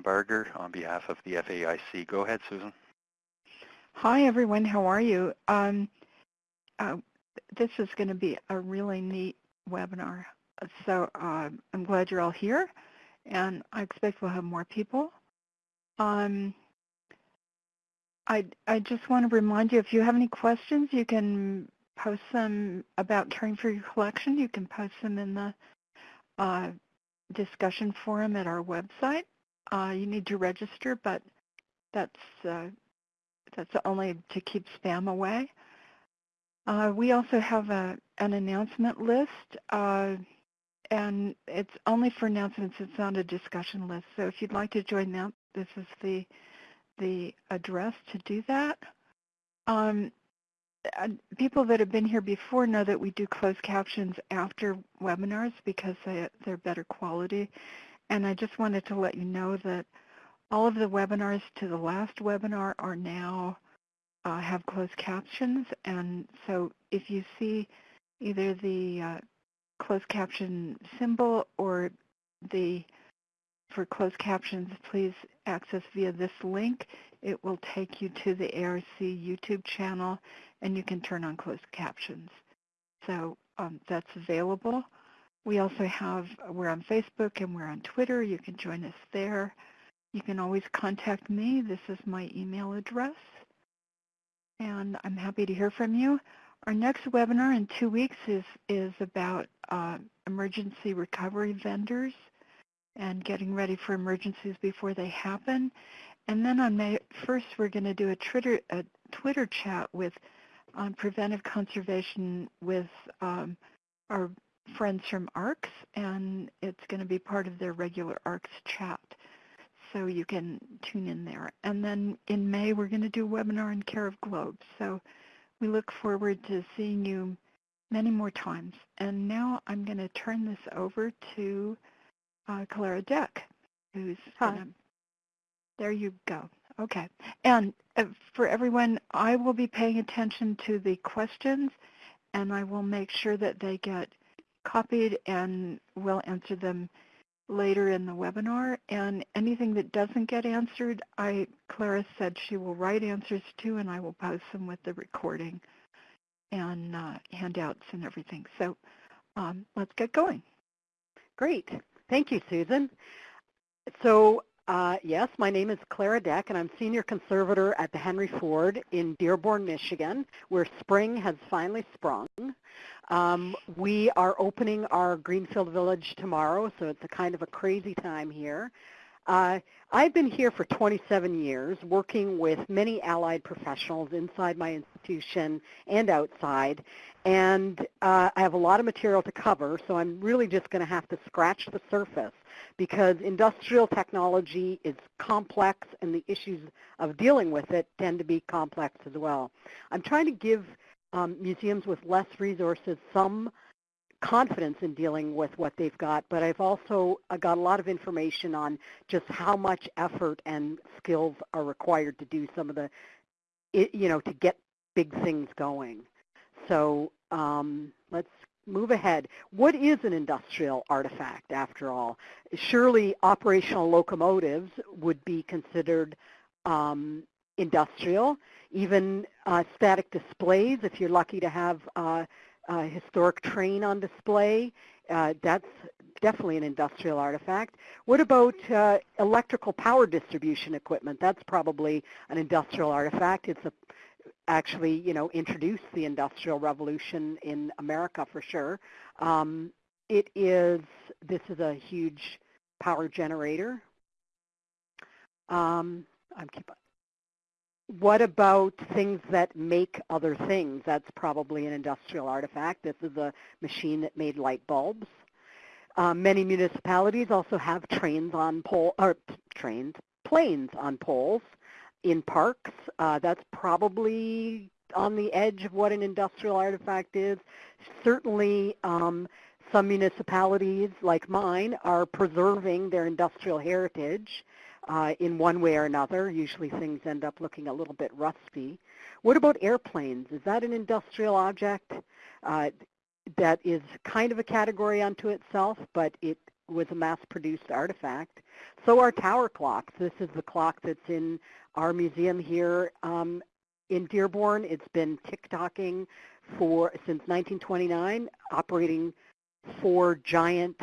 Barger on behalf of the FAIC. Go ahead, Susan. Hi, everyone. How are you? Um, uh, this is going to be a really neat webinar. So uh, I'm glad you're all here, and I expect we'll have more people. Um, I, I just want to remind you, if you have any questions, you can post them about caring for your collection. You can post them in the uh, discussion forum at our website. Uh, you need to register, but that's uh, that's only to keep spam away. Uh, we also have a, an announcement list, uh, and it's only for announcements. It's not a discussion list. So if you'd like to join that, this is the the address to do that. Um, people that have been here before know that we do closed captions after webinars because they, they're better quality. And I just wanted to let you know that all of the webinars to the last webinar are now uh, have closed captions. And so if you see either the uh, closed caption symbol or the for closed captions, please access via this link. It will take you to the ARC YouTube channel and you can turn on closed captions. So um, that's available. We also have, we're on Facebook and we're on Twitter. You can join us there. You can always contact me. This is my email address. And I'm happy to hear from you. Our next webinar in two weeks is, is about uh, emergency recovery vendors and getting ready for emergencies before they happen. And then on May 1st, we're going to do a Twitter, a Twitter chat with on preventive conservation with um, our friends from ARCS, and it's going to be part of their regular ARCS chat. So you can tune in there. And then in May, we're going to do a webinar on care of globes. So we look forward to seeing you many more times. And now I'm going to turn this over to uh, Clara Deck, who's Hi. Gonna, there you go. Okay. And uh, for everyone, I will be paying attention to the questions and I will make sure that they get copied and we'll answer them later in the webinar. And anything that doesn't get answered, I Clara said she will write answers to and I will post them with the recording and uh, handouts and everything. So um, let's get going. Great. Thank you, Susan. So uh, yes, my name is Clara Deck, and I'm Senior Conservator at the Henry Ford in Dearborn, Michigan, where spring has finally sprung. Um, we are opening our Greenfield Village tomorrow, so it's a kind of a crazy time here. Uh, I've been here for 27 years, working with many allied professionals inside my institution and outside, and uh, I have a lot of material to cover, so I'm really just going to have to scratch the surface because industrial technology is complex and the issues of dealing with it tend to be complex as well. I'm trying to give um, museums with less resources some confidence in dealing with what they've got, but I've also got a lot of information on just how much effort and skills are required to do some of the, you know, to get big things going. So um, let's move ahead. What is an industrial artifact after all? Surely operational locomotives would be considered um, industrial. Even uh, static displays, if you're lucky to have uh, historic train on display, uh, that's definitely an industrial artifact. What about uh, electrical power distribution equipment? That's probably an industrial artifact. It's a actually, you know, introduced the Industrial Revolution in America for sure. Um, it is, this is a huge power generator. Um, I'm keep, what about things that make other things? That's probably an industrial artifact. This is a machine that made light bulbs. Um, many municipalities also have trains on pole, or trains, planes on poles in parks. Uh, that's probably on the edge of what an industrial artifact is. Certainly um, some municipalities like mine are preserving their industrial heritage uh, in one way or another. Usually things end up looking a little bit rusty. What about airplanes? Is that an industrial object? Uh, that is kind of a category unto itself, but it was a mass-produced artifact. So are tower clocks. This is the clock that's in our museum here um, in Dearborn. It's been tick-tocking for since 1929, operating four giant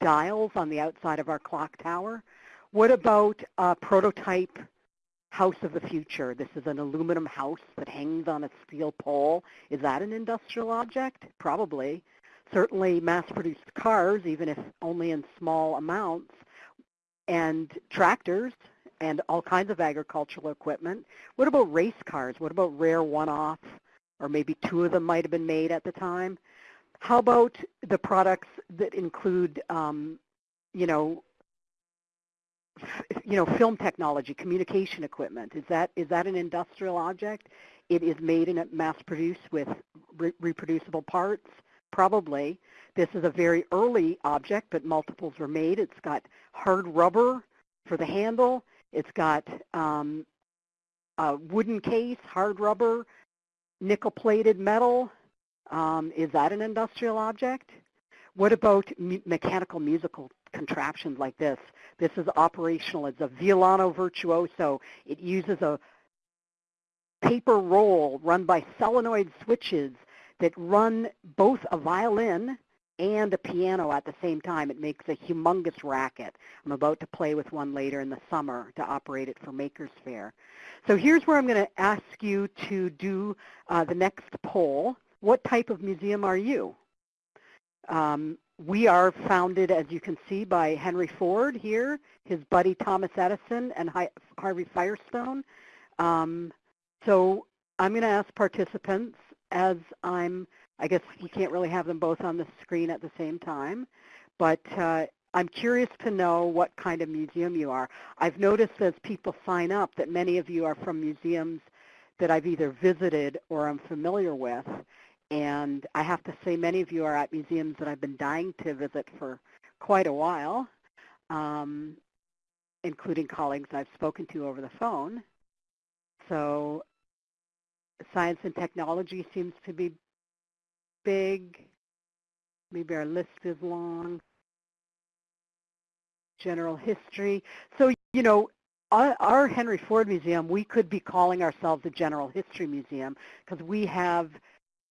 dials on the outside of our clock tower. What about a prototype house of the future? This is an aluminum house that hangs on a steel pole. Is that an industrial object? Probably. Certainly mass-produced cars, even if only in small amounts, and tractors and all kinds of agricultural equipment. What about race cars? What about rare one-off, or maybe two of them might have been made at the time? How about the products that include, um, you know, you know, film technology, communication equipment? Is that is that an industrial object? It is made and mass-produced with re reproducible parts, probably. This is a very early object, but multiples were made. It's got hard rubber for the handle. It's got um, a wooden case, hard rubber, nickel-plated metal. Um, is that an industrial object? What about me mechanical musical contraptions like this? This is operational. It's a Violano virtuoso. It uses a paper roll run by solenoid switches that run both a violin and a piano at the same time. It makes a humongous racket. I'm about to play with one later in the summer to operate it for Makers Fair. So here's where I'm going to ask you to do uh, the next poll. What type of museum are you? Um, we are founded, as you can see, by Henry Ford here, his buddy Thomas Edison, and Harvey Firestone. Um, so I'm going to ask participants as I'm I guess we can't really have them both on the screen at the same time, but uh, I'm curious to know what kind of museum you are. I've noticed as people sign up that many of you are from museums that I've either visited or I'm familiar with, and I have to say many of you are at museums that I've been dying to visit for quite a while, um, including colleagues I've spoken to over the phone. So science and technology seems to be big. Maybe our list is long. General history. So, you know, our, our Henry Ford Museum, we could be calling ourselves a general history museum because we have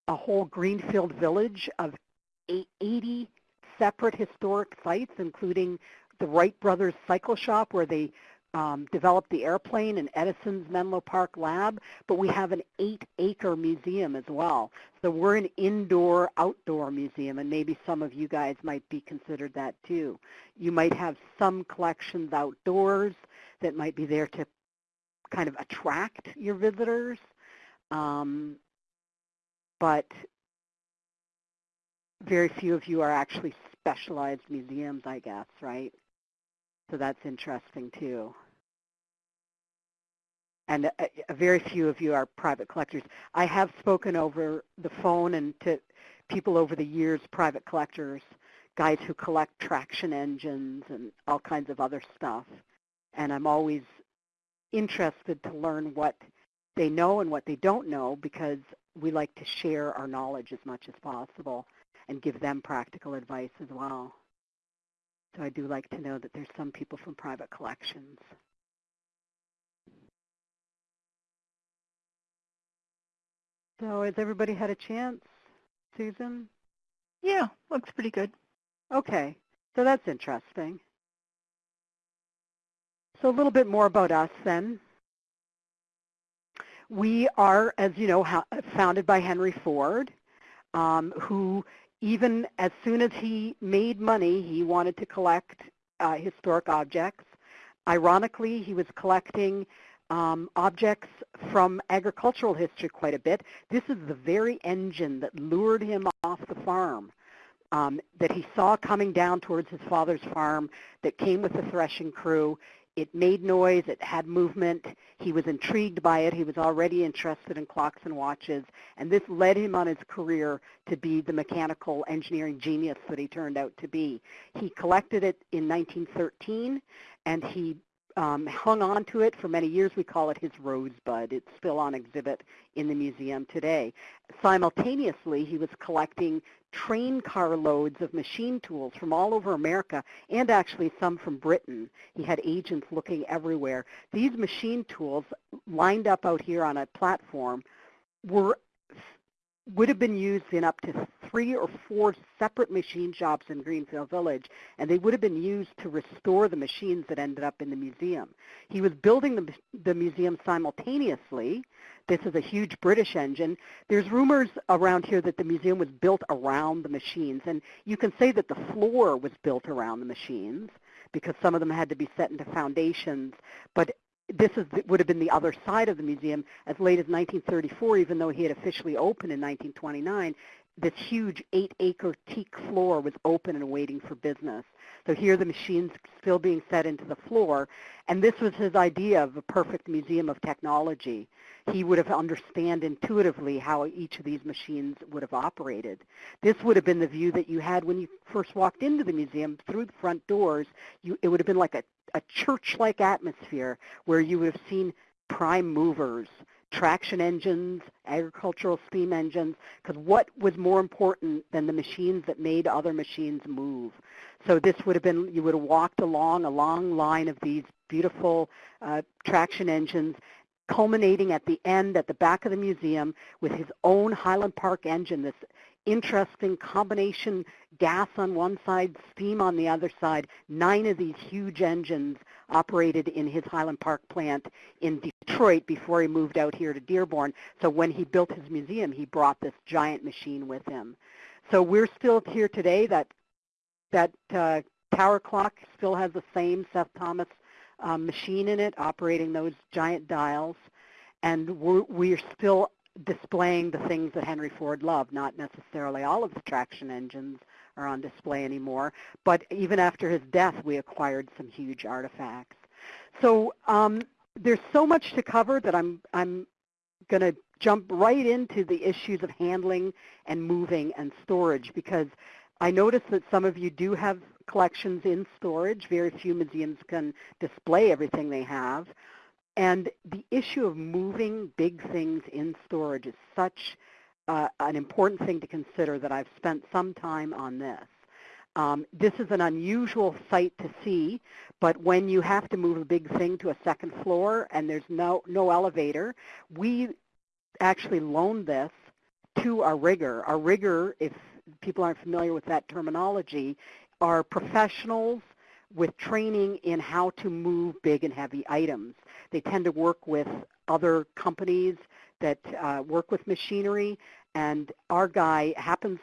a whole greenfield village of 80 separate historic sites, including the Wright Brothers Cycle Shop where they um, developed the airplane and Edison's Menlo Park lab, but we have an eight-acre museum as well. So we're an indoor-outdoor museum, and maybe some of you guys might be considered that too. You might have some collections outdoors that might be there to kind of attract your visitors, um, but very few of you are actually specialized museums, I guess, right? So that's interesting too and uh, a, a very few of you are private collectors. I have spoken over the phone and to people over the years, private collectors, guys who collect traction engines and all kinds of other stuff. And I'm always interested to learn what they know and what they don't know because we like to share our knowledge as much as possible and give them practical advice as well. So I do like to know that there's some people from private collections. So has everybody had a chance? Susan? Yeah, looks pretty good. Okay, so that's interesting. So a little bit more about us then. We are, as you know, founded by Henry Ford, um, who even as soon as he made money, he wanted to collect uh, historic objects. Ironically, he was collecting um, objects from agricultural history quite a bit. This is the very engine that lured him off the farm, um, that he saw coming down towards his father's farm, that came with the threshing crew. It made noise, it had movement, he was intrigued by it, he was already interested in clocks and watches, and this led him on his career to be the mechanical engineering genius that he turned out to be. He collected it in 1913, and he um, hung on to it for many years. We call it his rosebud. It's still on exhibit in the museum today. Simultaneously, he was collecting train car loads of machine tools from all over America and actually some from Britain. He had agents looking everywhere. These machine tools lined up out here on a platform were would have been used in up to three or four separate machine shops in Greenfield Village, and they would have been used to restore the machines that ended up in the museum. He was building the, the museum simultaneously. This is a huge British engine. There's rumors around here that the museum was built around the machines, and you can say that the floor was built around the machines because some of them had to be set into foundations, but this is, would have been the other side of the museum as late as 1934, even though he had officially opened in 1929. This huge eight-acre teak floor was open and waiting for business. So here the machines still being set into the floor. And this was his idea of a perfect museum of technology. He would have understand intuitively how each of these machines would have operated. This would have been the view that you had when you first walked into the museum through the front doors. You, it would have been like a a church-like atmosphere where you would have seen prime movers, traction engines, agricultural steam engines, because what was more important than the machines that made other machines move? So this would have been, you would have walked along a long line of these beautiful uh, traction engines culminating at the end at the back of the museum with his own Highland Park engine, this interesting combination gas on one side, steam on the other side. Nine of these huge engines operated in his Highland Park plant in Detroit before he moved out here to Dearborn. So when he built his museum, he brought this giant machine with him. So we're still here today. That that uh, tower clock still has the same Seth Thomas um, machine in it, operating those giant dials, and we're, we're still displaying the things that Henry Ford loved, not necessarily all of the traction engines are on display anymore, but even after his death, we acquired some huge artifacts. So um, there's so much to cover that I'm, I'm going to jump right into the issues of handling and moving and storage because I notice that some of you do have collections in storage. Very few museums can display everything they have. And the issue of moving big things in storage is such uh, an important thing to consider that I've spent some time on this. Um, this is an unusual sight to see, but when you have to move a big thing to a second floor and there's no, no elevator, we actually loaned this to our rigger. Our rigger, if people aren't familiar with that terminology, are professionals with training in how to move big and heavy items. They tend to work with other companies that uh, work with machinery, and our guy happens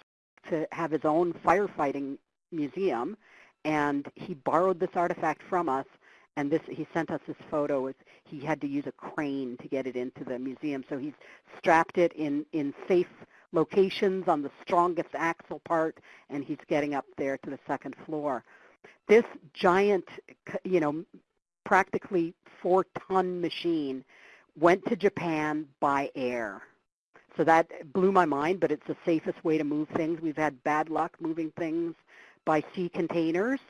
to have his own firefighting museum, and he borrowed this artifact from us, and this he sent us this photo. He had to use a crane to get it into the museum, so he's strapped it in, in safe locations on the strongest axle part, and he's getting up there to the second floor. This giant, you know, practically four-ton machine went to Japan by air. So that blew my mind, but it's the safest way to move things. We've had bad luck moving things by sea containers.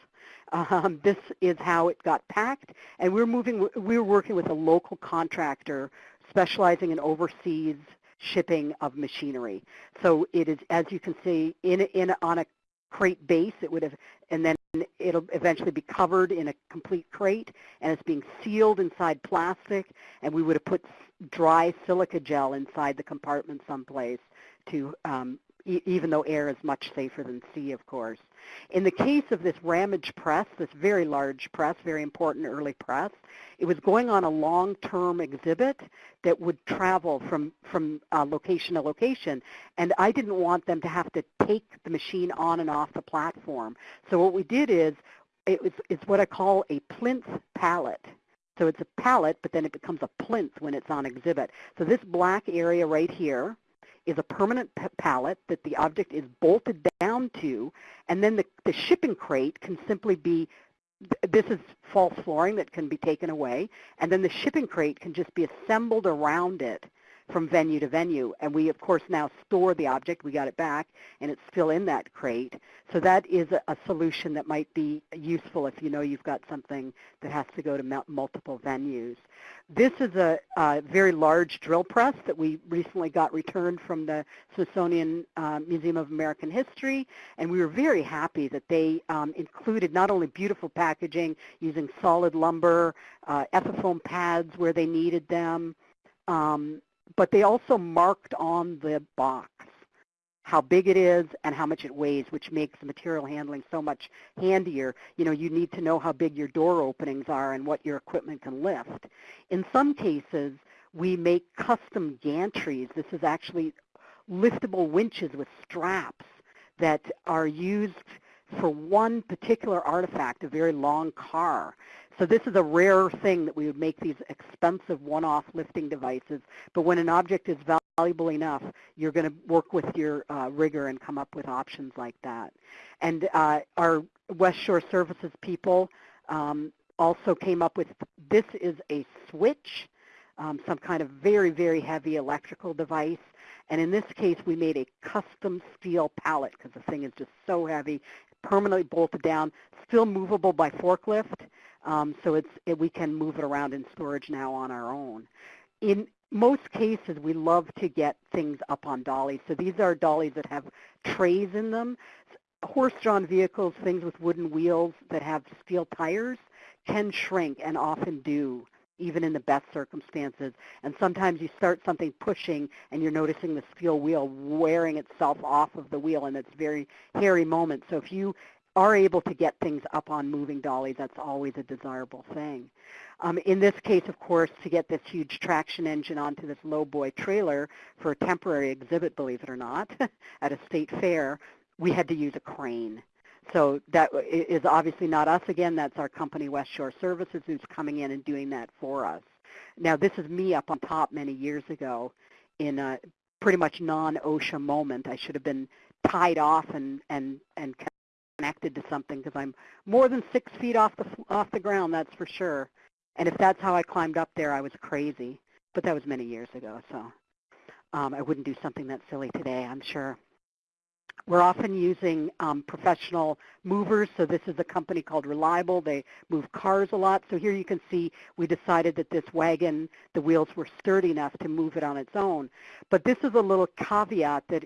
Um, this is how it got packed, and we're moving. We're working with a local contractor specializing in overseas shipping of machinery. So it is, as you can see, in in on a crate base. It would have, and then it'll eventually be covered in a complete crate, and it's being sealed inside plastic, and we would have put dry silica gel inside the compartment someplace to um, even though air is much safer than sea, of course. In the case of this Ramage press, this very large press, very important early press, it was going on a long-term exhibit that would travel from, from uh, location to location, and I didn't want them to have to take the machine on and off the platform. So what we did is, it was, it's what I call a plinth pallet. So it's a pallet, but then it becomes a plinth when it's on exhibit. So this black area right here, is a permanent pallet that the object is bolted down to, and then the, the shipping crate can simply be, this is false flooring that can be taken away, and then the shipping crate can just be assembled around it from venue to venue. And we, of course, now store the object. We got it back, and it's still in that crate. So that is a, solution that might be useful if you know you've got something that has to go to multiple venues. This is a, a, very large drill press that we recently got returned from the Smithsonian uh, Museum of American History, and we were very happy that they um, included not only beautiful packaging using solid lumber, uh, ethafoam pads where they needed them, um, but they also marked on the box how big it is and how much it weighs, which makes material handling so much handier. You know, you need to know how big your door openings are and what your equipment can lift. In some cases, we make custom gantries. This is actually liftable winches with straps that are used for one particular artifact, a very long car. So this is a rare thing that we would make these expensive one-off lifting devices. But when an object is valuable enough, you're going to work with your uh, rigger and come up with options like that. And uh, our West Shore Services people um, also came up with, this is a switch, um, some kind of very, very heavy electrical device. And in this case, we made a custom steel pallet because the thing is just so heavy, permanently bolted down, still movable by forklift. Um, so it's, it, we can move it around in storage now on our own. In most cases, we love to get things up on dollies. So these are dollies that have trays in them. Horse-drawn vehicles, things with wooden wheels that have steel tires, can shrink and often do even in the best circumstances. And sometimes you start something pushing and you're noticing the steel wheel wearing itself off of the wheel and it's very hairy moment. So if you are able to get things up on moving dollies, that's always a desirable thing. Um, in this case, of course, to get this huge traction engine onto this lowboy trailer for a temporary exhibit, believe it or not, at a state fair, we had to use a crane. So that is obviously not us again. That's our company, West Shore Services, who's coming in and doing that for us. Now, this is me up on top many years ago in a pretty much non-OSHA moment. I should have been tied off and, and, and connected to something because I'm more than six feet off the, off the ground, that's for sure. And if that's how I climbed up there, I was crazy. But that was many years ago, so um, I wouldn't do something that silly today, I'm sure. We're often using um, professional movers, so this is a company called Reliable. They move cars a lot. So here you can see we decided that this wagon, the wheels were sturdy enough to move it on its own. But this is a little caveat that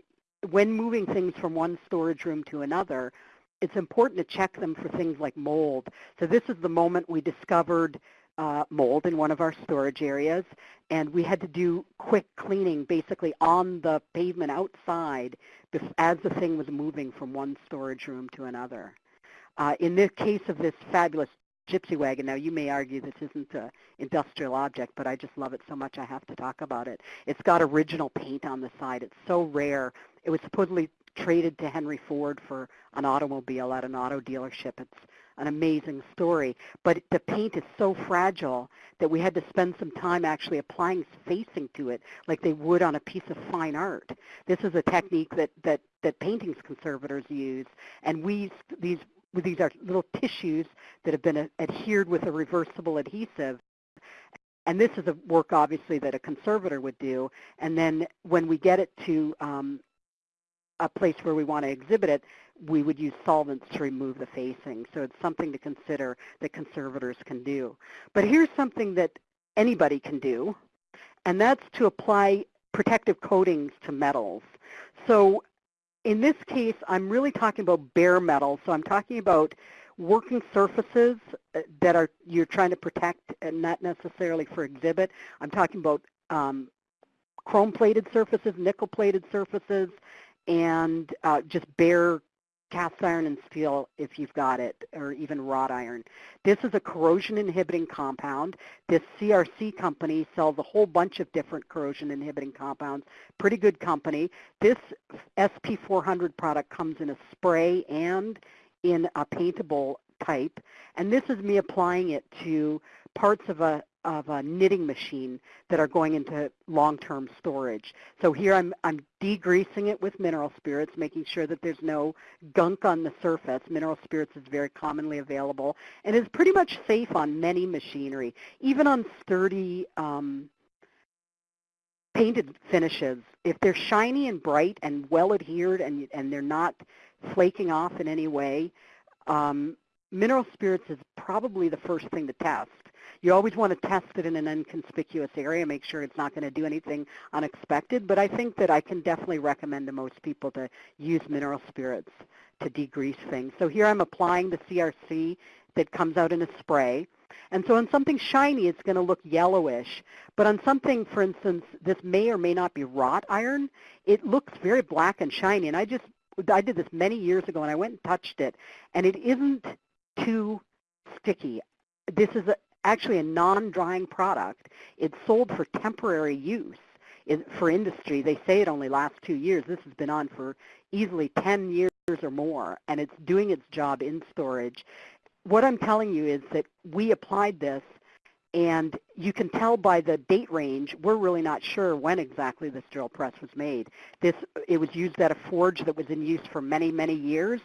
when moving things from one storage room to another, it's important to check them for things like mold. So this is the moment we discovered uh, mold in one of our storage areas, and we had to do quick cleaning basically on the pavement outside as the thing was moving from one storage room to another. Uh, in the case of this fabulous gypsy wagon, now you may argue this isn't an industrial object, but I just love it so much I have to talk about it. It's got original paint on the side. It's so rare. It was supposedly traded to Henry Ford for an automobile at an auto dealership. It's an amazing story. But the paint is so fragile that we had to spend some time actually applying facing to it like they would on a piece of fine art. This is a technique that, that, that paintings conservators use. And we, these, these are little tissues that have been adhered with a reversible adhesive. And this is a work, obviously, that a conservator would do. And then when we get it to um, a place where we want to exhibit it, we would use solvents to remove the facing. So it's something to consider that conservators can do. But here's something that anybody can do, and that's to apply protective coatings to metals. So in this case, I'm really talking about bare metal. So I'm talking about working surfaces uh, that are you're trying to protect and not necessarily for exhibit. I'm talking about um, chrome-plated surfaces, nickel-plated surfaces, and uh, just bare cast iron and steel if you've got it, or even wrought iron. This is a corrosion inhibiting compound. This CRC company sells a whole bunch of different corrosion inhibiting compounds. Pretty good company. This SP400 product comes in a spray and in a paintable type. And this is me applying it to parts of a of a knitting machine that are going into long-term storage. So here I'm, I'm degreasing it with mineral spirits, making sure that there's no gunk on the surface. Mineral spirits is very commonly available and is pretty much safe on many machinery, even on sturdy um, painted finishes, if they're shiny and bright and well adhered and, and they're not flaking off in any way, um, mineral spirits is probably the first thing to test. You always want to test it in an inconspicuous area, make sure it's not going to do anything unexpected, but I think that I can definitely recommend to most people to use mineral spirits to degrease things. So here I'm applying the CRC that comes out in a spray. And so on something shiny, it's going to look yellowish. But on something, for instance, this may or may not be wrought iron, it looks very black and shiny. And I just, I did this many years ago, and I went and touched it, and it isn't too sticky. This is a, actually a non-drying product. It's sold for temporary use in, for industry. They say it only lasts two years. This has been on for easily 10 years or more, and it's doing its job in storage. What I'm telling you is that we applied this, and you can tell by the date range, we're really not sure when exactly this drill press was made. This, it was used at a forge that was in use for many, many years,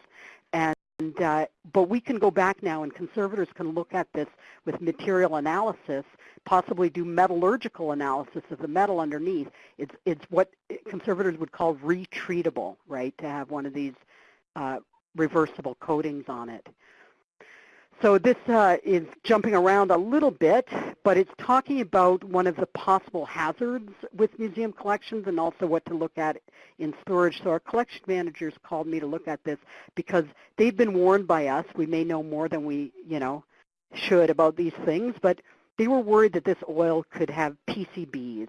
and uh, but we can go back now and conservators can look at this with material analysis, possibly do metallurgical analysis of the metal underneath. It's, it's what conservators would call retreatable, right, to have one of these uh, reversible coatings on it. So this uh, is jumping around a little bit, but it's talking about one of the possible hazards with museum collections and also what to look at in storage. So our collection managers called me to look at this because they've been warned by us. We may know more than we, you know, should about these things, but they were worried that this oil could have PCBs.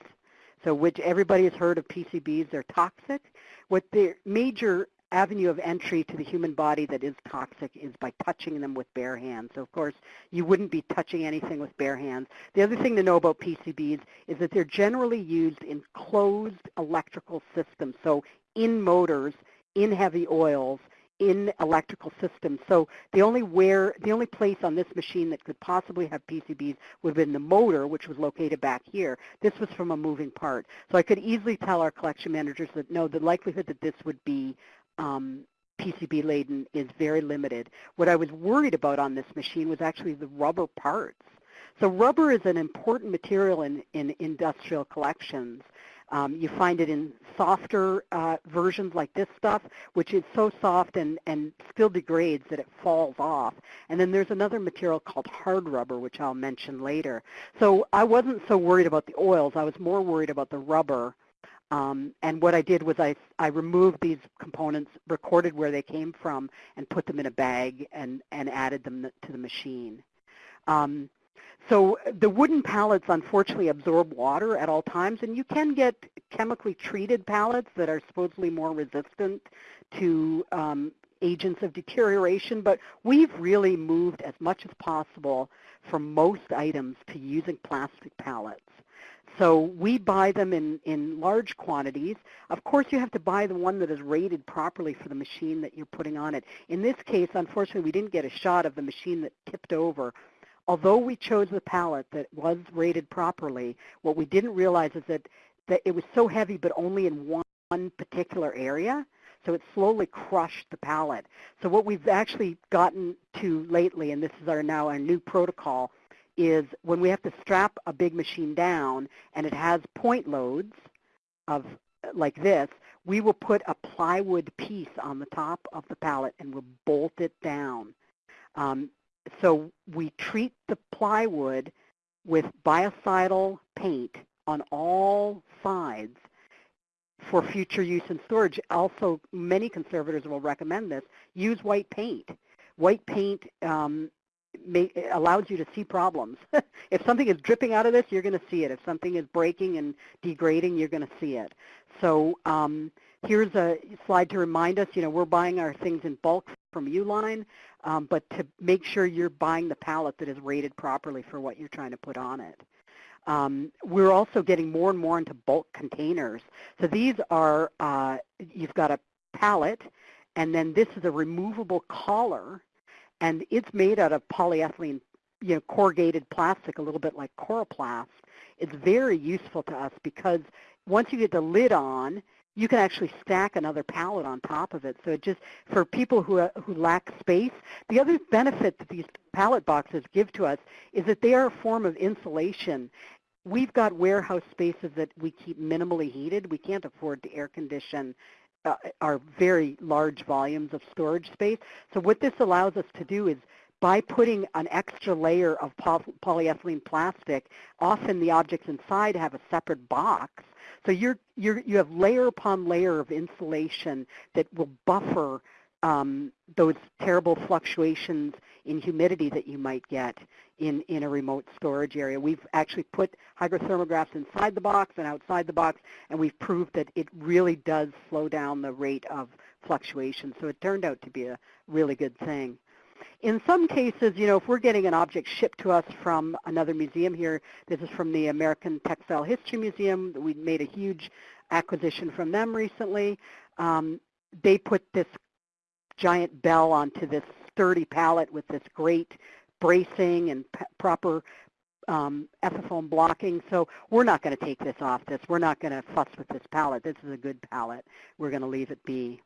So which everybody has heard of PCBs, they're toxic. What the major avenue of entry to the human body that is toxic is by touching them with bare hands. So of course, you wouldn't be touching anything with bare hands. The other thing to know about PCBs is that they're generally used in closed electrical systems, so in motors, in heavy oils, in electrical systems. So the only where the only place on this machine that could possibly have PCBs would have been the motor, which was located back here. This was from a moving part. So I could easily tell our collection managers that no, the likelihood that this would be um, PCB laden is very limited. What I was worried about on this machine was actually the rubber parts. So rubber is an important material in, in industrial collections. Um, you find it in softer uh, versions like this stuff, which is so soft and, and still degrades that it falls off. And then there's another material called hard rubber, which I'll mention later. So I wasn't so worried about the oils. I was more worried about the rubber um, and what I did was I, I removed these components, recorded where they came from, and put them in a bag and, and added them to the machine. Um, so the wooden pallets unfortunately absorb water at all times, and you can get chemically treated pallets that are supposedly more resistant to um, agents of deterioration, but we've really moved as much as possible for most items to using plastic pallets. So we buy them in, in large quantities. Of course, you have to buy the one that is rated properly for the machine that you're putting on it. In this case, unfortunately, we didn't get a shot of the machine that tipped over. Although we chose the pallet that was rated properly, what we didn't realize is that, that it was so heavy but only in one, one particular area. So it slowly crushed the pallet. So what we've actually gotten to lately, and this is our now our new protocol, is when we have to strap a big machine down and it has point loads of like this, we will put a plywood piece on the top of the pallet and we'll bolt it down. Um, so we treat the plywood with biocidal paint on all sides for future use in storage. Also, many conservators will recommend this. Use white paint. White paint um, may, allows you to see problems. if something is dripping out of this, you're going to see it. If something is breaking and degrading, you're going to see it. So um, here's a slide to remind us, you know, we're buying our things in bulk from Uline, um, but to make sure you're buying the pallet that is rated properly for what you're trying to put on it. Um, we're also getting more and more into bulk containers. So these are, uh, you've got a pallet, and then this is a removable collar and it's made out of polyethylene, you know, corrugated plastic, a little bit like Coroplast. It's very useful to us because once you get the lid on, you can actually stack another pallet on top of it. So it just, for people who, uh, who lack space, the other benefit that these pallet boxes give to us is that they are a form of insulation we've got warehouse spaces that we keep minimally heated. We can't afford to air condition uh, our very large volumes of storage space. So what this allows us to do is by putting an extra layer of polyethylene plastic, often the objects inside have a separate box. So you're, you're, you have layer upon layer of insulation that will buffer um, those terrible fluctuations in humidity that you might get in, in a remote storage area. We've actually put hygrothermographs inside the box and outside the box, and we've proved that it really does slow down the rate of fluctuation. So it turned out to be a really good thing. In some cases, you know, if we're getting an object shipped to us from another museum here, this is from the American Textile History Museum. We made a huge acquisition from them recently. Um, they put this giant bell onto this sturdy pallet with this great bracing and proper um, blocking. So we're not going to take this off this. We're not going to fuss with this pallet. This is a good pallet. We're going to leave it be.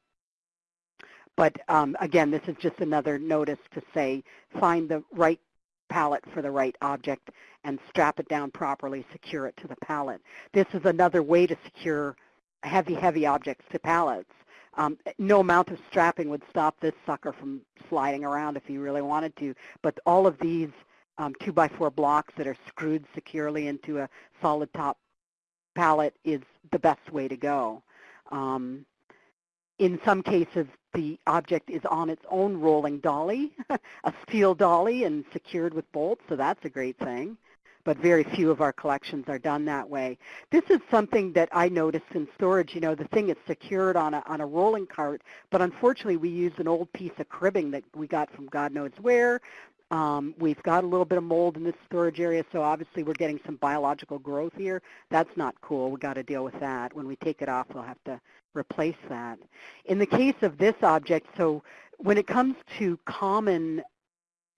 But um, again, this is just another notice to say find the right pallet for the right object and strap it down properly, secure it to the pallet. This is another way to secure heavy, heavy objects to pallets. Um, no amount of strapping would stop this sucker from sliding around if you really wanted to, but all of these um, 2 by 4 blocks that are screwed securely into a solid top pallet is the best way to go. Um, in some cases, the object is on its own rolling dolly, a steel dolly and secured with bolts, so that's a great thing but very few of our collections are done that way. This is something that I noticed in storage. You know, the thing is secured on a, on a rolling cart, but unfortunately we used an old piece of cribbing that we got from God knows where. Um, we've got a little bit of mold in this storage area, so obviously we're getting some biological growth here. That's not cool. We've got to deal with that. When we take it off, we'll have to replace that. In the case of this object, so when it comes to common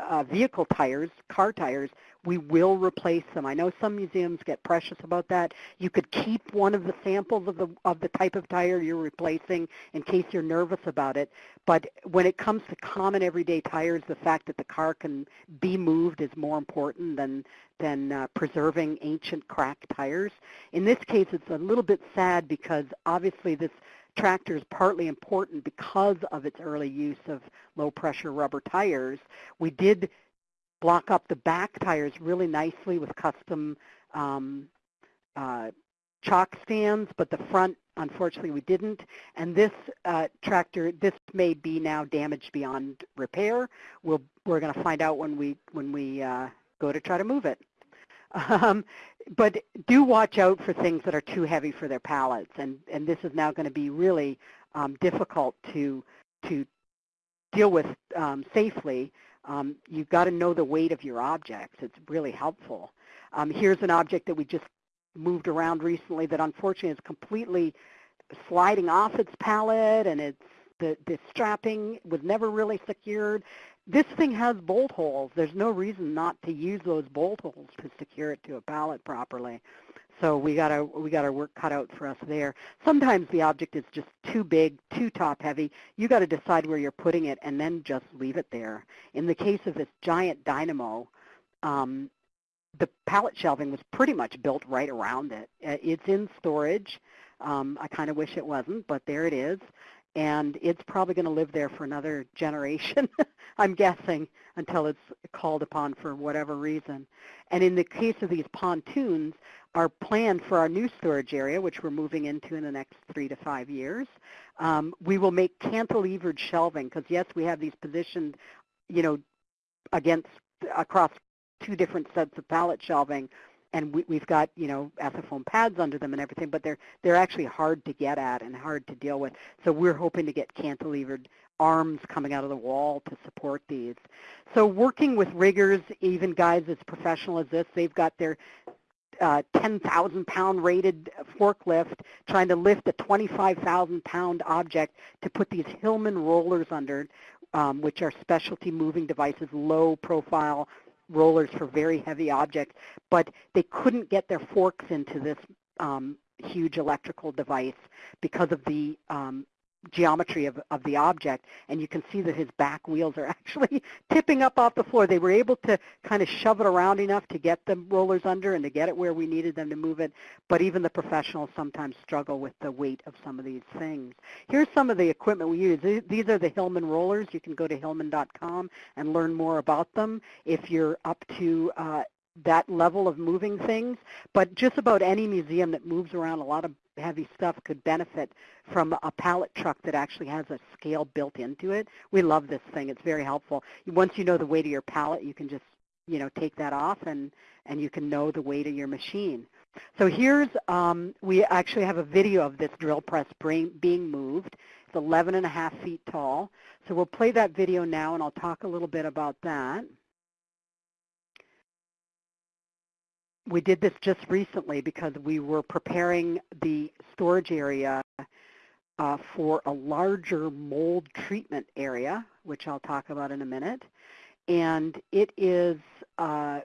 uh, vehicle tires, car tires, we will replace them. I know some museums get precious about that. You could keep one of the samples of the of the type of tire you're replacing in case you're nervous about it. But when it comes to common everyday tires, the fact that the car can be moved is more important than than uh, preserving ancient cracked tires. In this case, it's a little bit sad because obviously this tractor is partly important because of its early use of low pressure rubber tires. We did block up the back tires really nicely with custom um, uh, chock stands, but the front, unfortunately, we didn't. And this uh, tractor, this may be now damaged beyond repair. We'll, we're going to find out when we, when we uh, go to try to move it. Um, but do watch out for things that are too heavy for their pallets, and, and this is now going to be really um, difficult to, to deal with um, safely. Um, you've got to know the weight of your objects. It's really helpful. Um, here's an object that we just moved around recently that unfortunately is completely sliding off its pallet and it's the, the strapping was never really secured this thing has bolt holes. There's no reason not to use those bolt holes to secure it to a pallet properly. So we got our we got our work cut out for us there. Sometimes the object is just too big, too top heavy. You got to decide where you're putting it and then just leave it there. In the case of this giant dynamo, um, the pallet shelving was pretty much built right around it. Uh, it's in storage. Um, I kind of wish it wasn't, but there it is and it's probably going to live there for another generation, I'm guessing, until it's called upon for whatever reason. And in the case of these pontoons, our plan for our new storage area, which we're moving into in the next three to five years, um, we will make cantilevered shelving because yes, we have these positioned, you know, against across two different sets of pallet shelving and we, have got you know ethafoam pads under them and everything, but they're they're actually hard to get at and hard to deal with. So we're hoping to get cantilevered arms coming out of the wall to support these. So working with riggers, even guys as professional as this, they've got their uh, 10,000 pound rated forklift trying to lift a 25,000 pound object to put these Hillman rollers under, um, which are specialty moving devices, low profile rollers for very heavy objects, but they couldn't get their forks into this um, huge electrical device because of the um, geometry of, of the object, and you can see that his back wheels are actually tipping up off the floor. They were able to kind of shove it around enough to get the rollers under and to get it where we needed them to move it, but even the professionals sometimes struggle with the weight of some of these things. Here's some of the equipment we use. These are the Hillman rollers. You can go to hillman.com and learn more about them if you're up to uh, that level of moving things, but just about any museum that moves around a lot of heavy stuff could benefit from a pallet truck that actually has a scale built into it. We love this thing. It's very helpful. Once you know the weight of your pallet, you can just, you know, take that off and, and you can know the weight of your machine. So here's, um, we actually have a video of this drill press being moved. It's 11 and a half feet tall. So we'll play that video now and I'll talk a little bit about that. We did this just recently because we were preparing the storage area uh, for a larger mold treatment area, which I'll talk about in a minute. And it is, uh,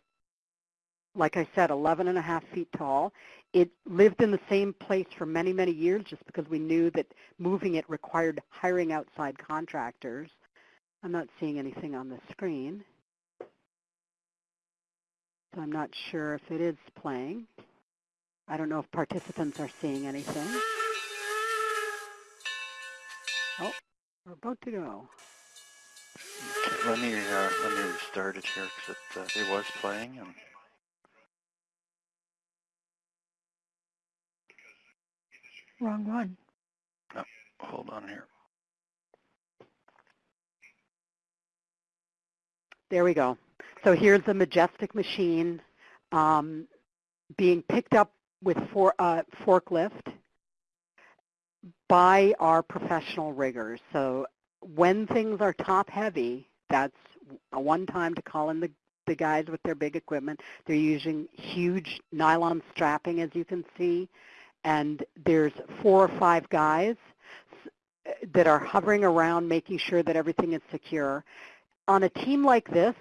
like I said, 11 and a half feet tall. It lived in the same place for many, many years just because we knew that moving it required hiring outside contractors. I'm not seeing anything on the screen. So I'm not sure if it is playing. I don't know if participants are seeing anything. Oh, we're about to go. Okay, let me uh, let me restart it here because it uh, it was playing and. Wrong one. No, hold on here. There we go. So here's the Majestic machine um, being picked up with for, uh, forklift by our professional riggers. So when things are top heavy, that's a one time to call in the, the guys with their big equipment. They're using huge nylon strapping, as you can see, and there's four or five guys that are hovering around making sure that everything is secure. On a team like this,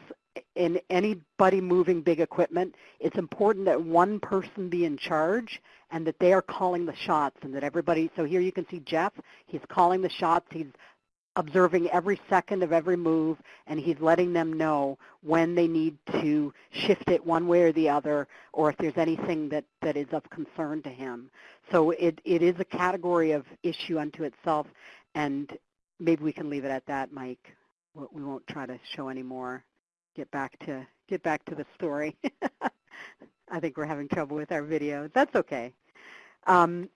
in anybody moving big equipment, it's important that one person be in charge and that they are calling the shots and that everybody, so here you can see Jeff, he's calling the shots, he's observing every second of every move and he's letting them know when they need to shift it one way or the other or if there's anything that, that is of concern to him. So it, it is a category of issue unto itself and maybe we can leave it at that, Mike. We won't try to show any more get back to get back to the story. I think we're having trouble with our video. That's okay. Um,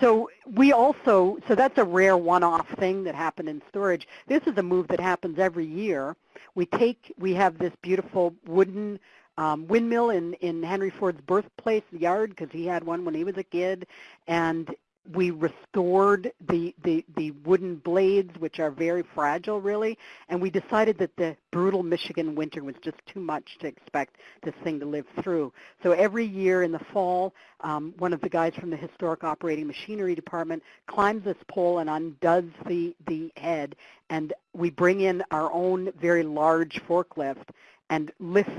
so we also, so that's a rare one-off thing that happened in storage. This is a move that happens every year. We take, we have this beautiful wooden um, windmill in, in Henry Ford's birthplace yard because he had one when he was a kid. And we restored the, the, the wooden blades, which are very fragile, really, and we decided that the brutal Michigan winter was just too much to expect this thing to live through. So every year in the fall, um, one of the guys from the Historic Operating Machinery Department climbs this pole and undoes the, the head, and we bring in our own very large forklift and lift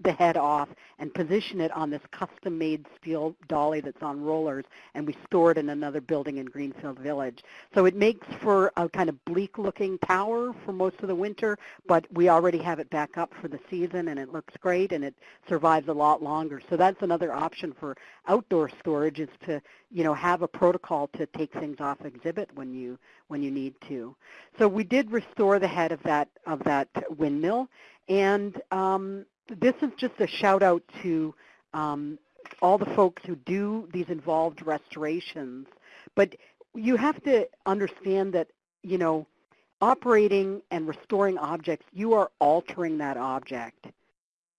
the head off and position it on this custom-made steel dolly that's on rollers, and we store it in another building in Greenfield Village. So it makes for a kind of bleak-looking tower for most of the winter, but we already have it back up for the season, and it looks great, and it survives a lot longer. So that's another option for outdoor storage is to, you know, have a protocol to take things off exhibit when you when you need to. So we did restore the head of that of that windmill, and um, this is just a shout out to um, all the folks who do these involved restorations. But you have to understand that, you know, operating and restoring objects, you are altering that object.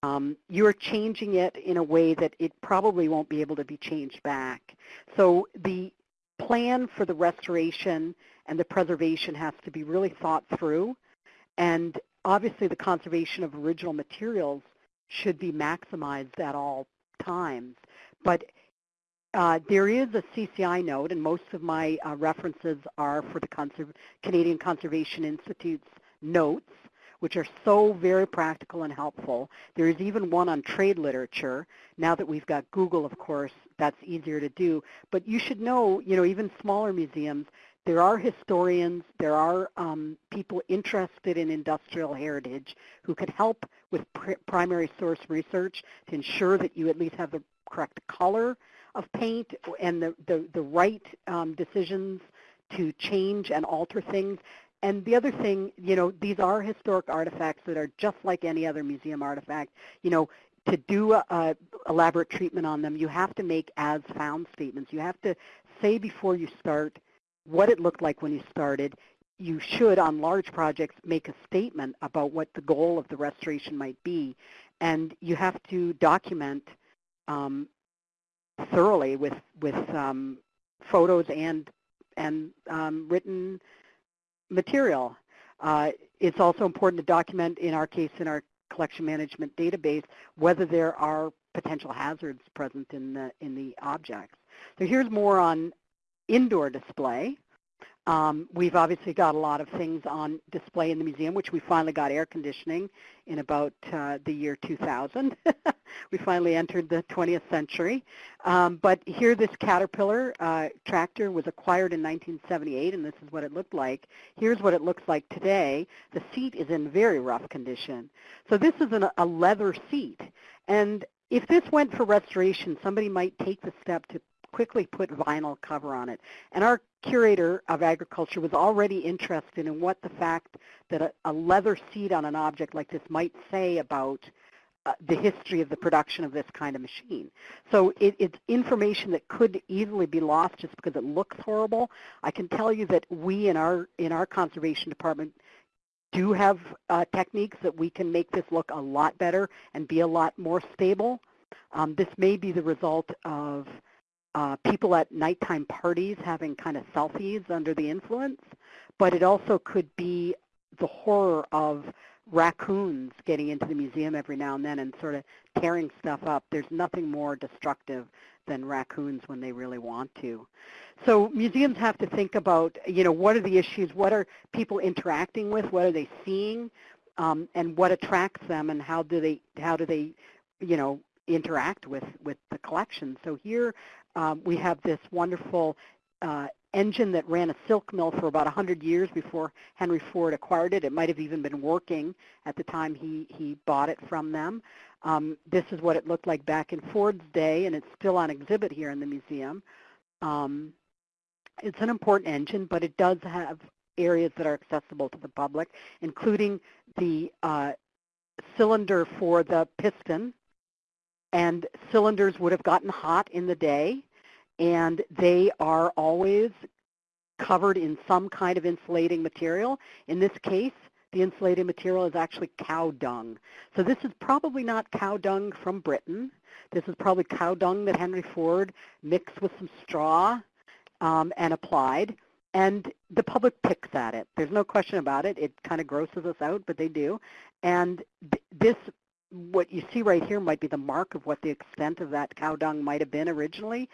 Um, you're changing it in a way that it probably won't be able to be changed back. So the plan for the restoration and the preservation has to be really thought through. And obviously the conservation of original materials should be maximized at all times. But uh, there is a CCI note, and most of my uh, references are for the Canadian Conservation Institute's notes, which are so very practical and helpful. There is even one on trade literature. Now that we've got Google, of course, that's easier to do. But you should know, you know, even smaller museums, there are historians, there are um, people interested in industrial heritage who could help with pr primary source research to ensure that you at least have the correct color of paint and the, the, the right um, decisions to change and alter things. And the other thing, you know, these are historic artifacts that are just like any other museum artifact. You know, to do a, a elaborate treatment on them, you have to make as found statements. You have to say before you start what it looked like when you started. You should, on large projects, make a statement about what the goal of the restoration might be. And you have to document um, thoroughly with, with um, photos and, and um, written material. Uh, it's also important to document, in our case, in our collection management database, whether there are potential hazards present in the, in the objects. So here's more on indoor display. Um, we've obviously got a lot of things on display in the museum, which we finally got air conditioning in about uh, the year 2000. we finally entered the 20th century. Um, but here this Caterpillar uh, tractor was acquired in 1978, and this is what it looked like. Here's what it looks like today. The seat is in very rough condition. So this is an, a leather seat. And if this went for restoration, somebody might take the step to quickly put vinyl cover on it. And our curator of agriculture was already interested in what the fact that a, a leather seat on an object like this might say about uh, the history of the production of this kind of machine. So it, it's information that could easily be lost just because it looks horrible. I can tell you that we in our in our conservation department do have uh, techniques that we can make this look a lot better and be a lot more stable. Um, this may be the result of uh, people at nighttime parties having kind of selfies under the influence, but it also could be the horror of raccoons getting into the museum every now and then and sort of tearing stuff up. There's nothing more destructive than raccoons when they really want to. So museums have to think about, you know, what are the issues, what are people interacting with, what are they seeing, um, and what attracts them, and how do they, how do they, you know, interact with, with the collection. So here um, we have this wonderful uh, engine that ran a silk mill for about 100 years before Henry Ford acquired it. It might have even been working at the time he, he bought it from them. Um, this is what it looked like back in Ford's day, and it's still on exhibit here in the museum. Um, it's an important engine, but it does have areas that are accessible to the public, including the uh, cylinder for the piston, and cylinders would have gotten hot in the day and they are always covered in some kind of insulating material. In this case, the insulating material is actually cow dung. So this is probably not cow dung from Britain. This is probably cow dung that Henry Ford mixed with some straw um, and applied. And the public picks at it. There's no question about it. It kind of grosses us out, but they do. And th this what you see right here might be the mark of what the extent of that cow dung might have been originally,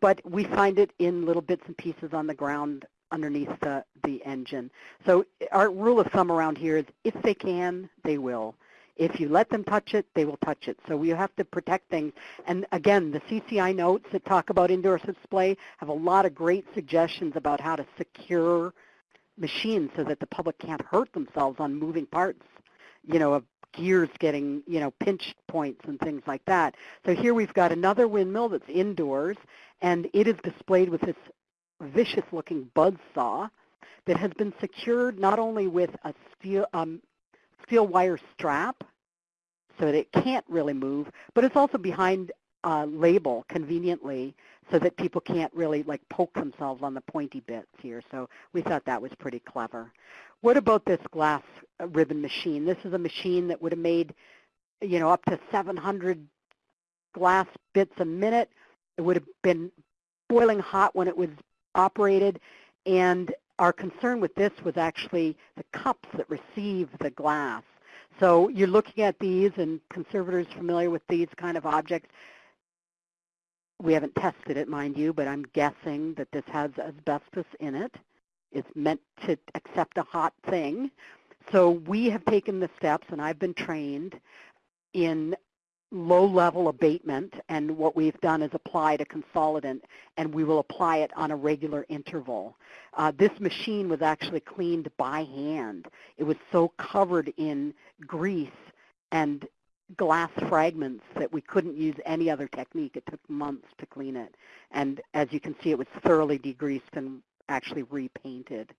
but we find it in little bits and pieces on the ground underneath the, the engine. So our rule of thumb around here is if they can, they will. If you let them touch it, they will touch it. So we have to protect things. And again, the CCI notes that talk about indoor display have a lot of great suggestions about how to secure machines so that the public can't hurt themselves on moving parts you know, of gears getting, you know, pinch points and things like that. So here we've got another windmill that's indoors, and it is displayed with this vicious-looking buzz saw that has been secured not only with a steel, um, steel wire strap so that it can't really move, but it's also behind a label conveniently so that people can't really like poke themselves on the pointy bits here. So we thought that was pretty clever. What about this glass uh, ribbon machine? This is a machine that would have made, you know, up to 700 glass bits a minute. It would have been boiling hot when it was operated. And our concern with this was actually the cups that receive the glass. So you're looking at these, and conservators familiar with these kind of objects, we haven't tested it, mind you, but I'm guessing that this has asbestos in it. it is meant to accept a hot thing. So we have taken the steps, and I've been trained in low-level abatement, and what we've done is applied a consolidant, and we will apply it on a regular interval. Uh, this machine was actually cleaned by hand. It was so covered in grease and glass fragments that we couldn't use any other technique. It took months to clean it. And as you can see, it was thoroughly degreased and actually repainted.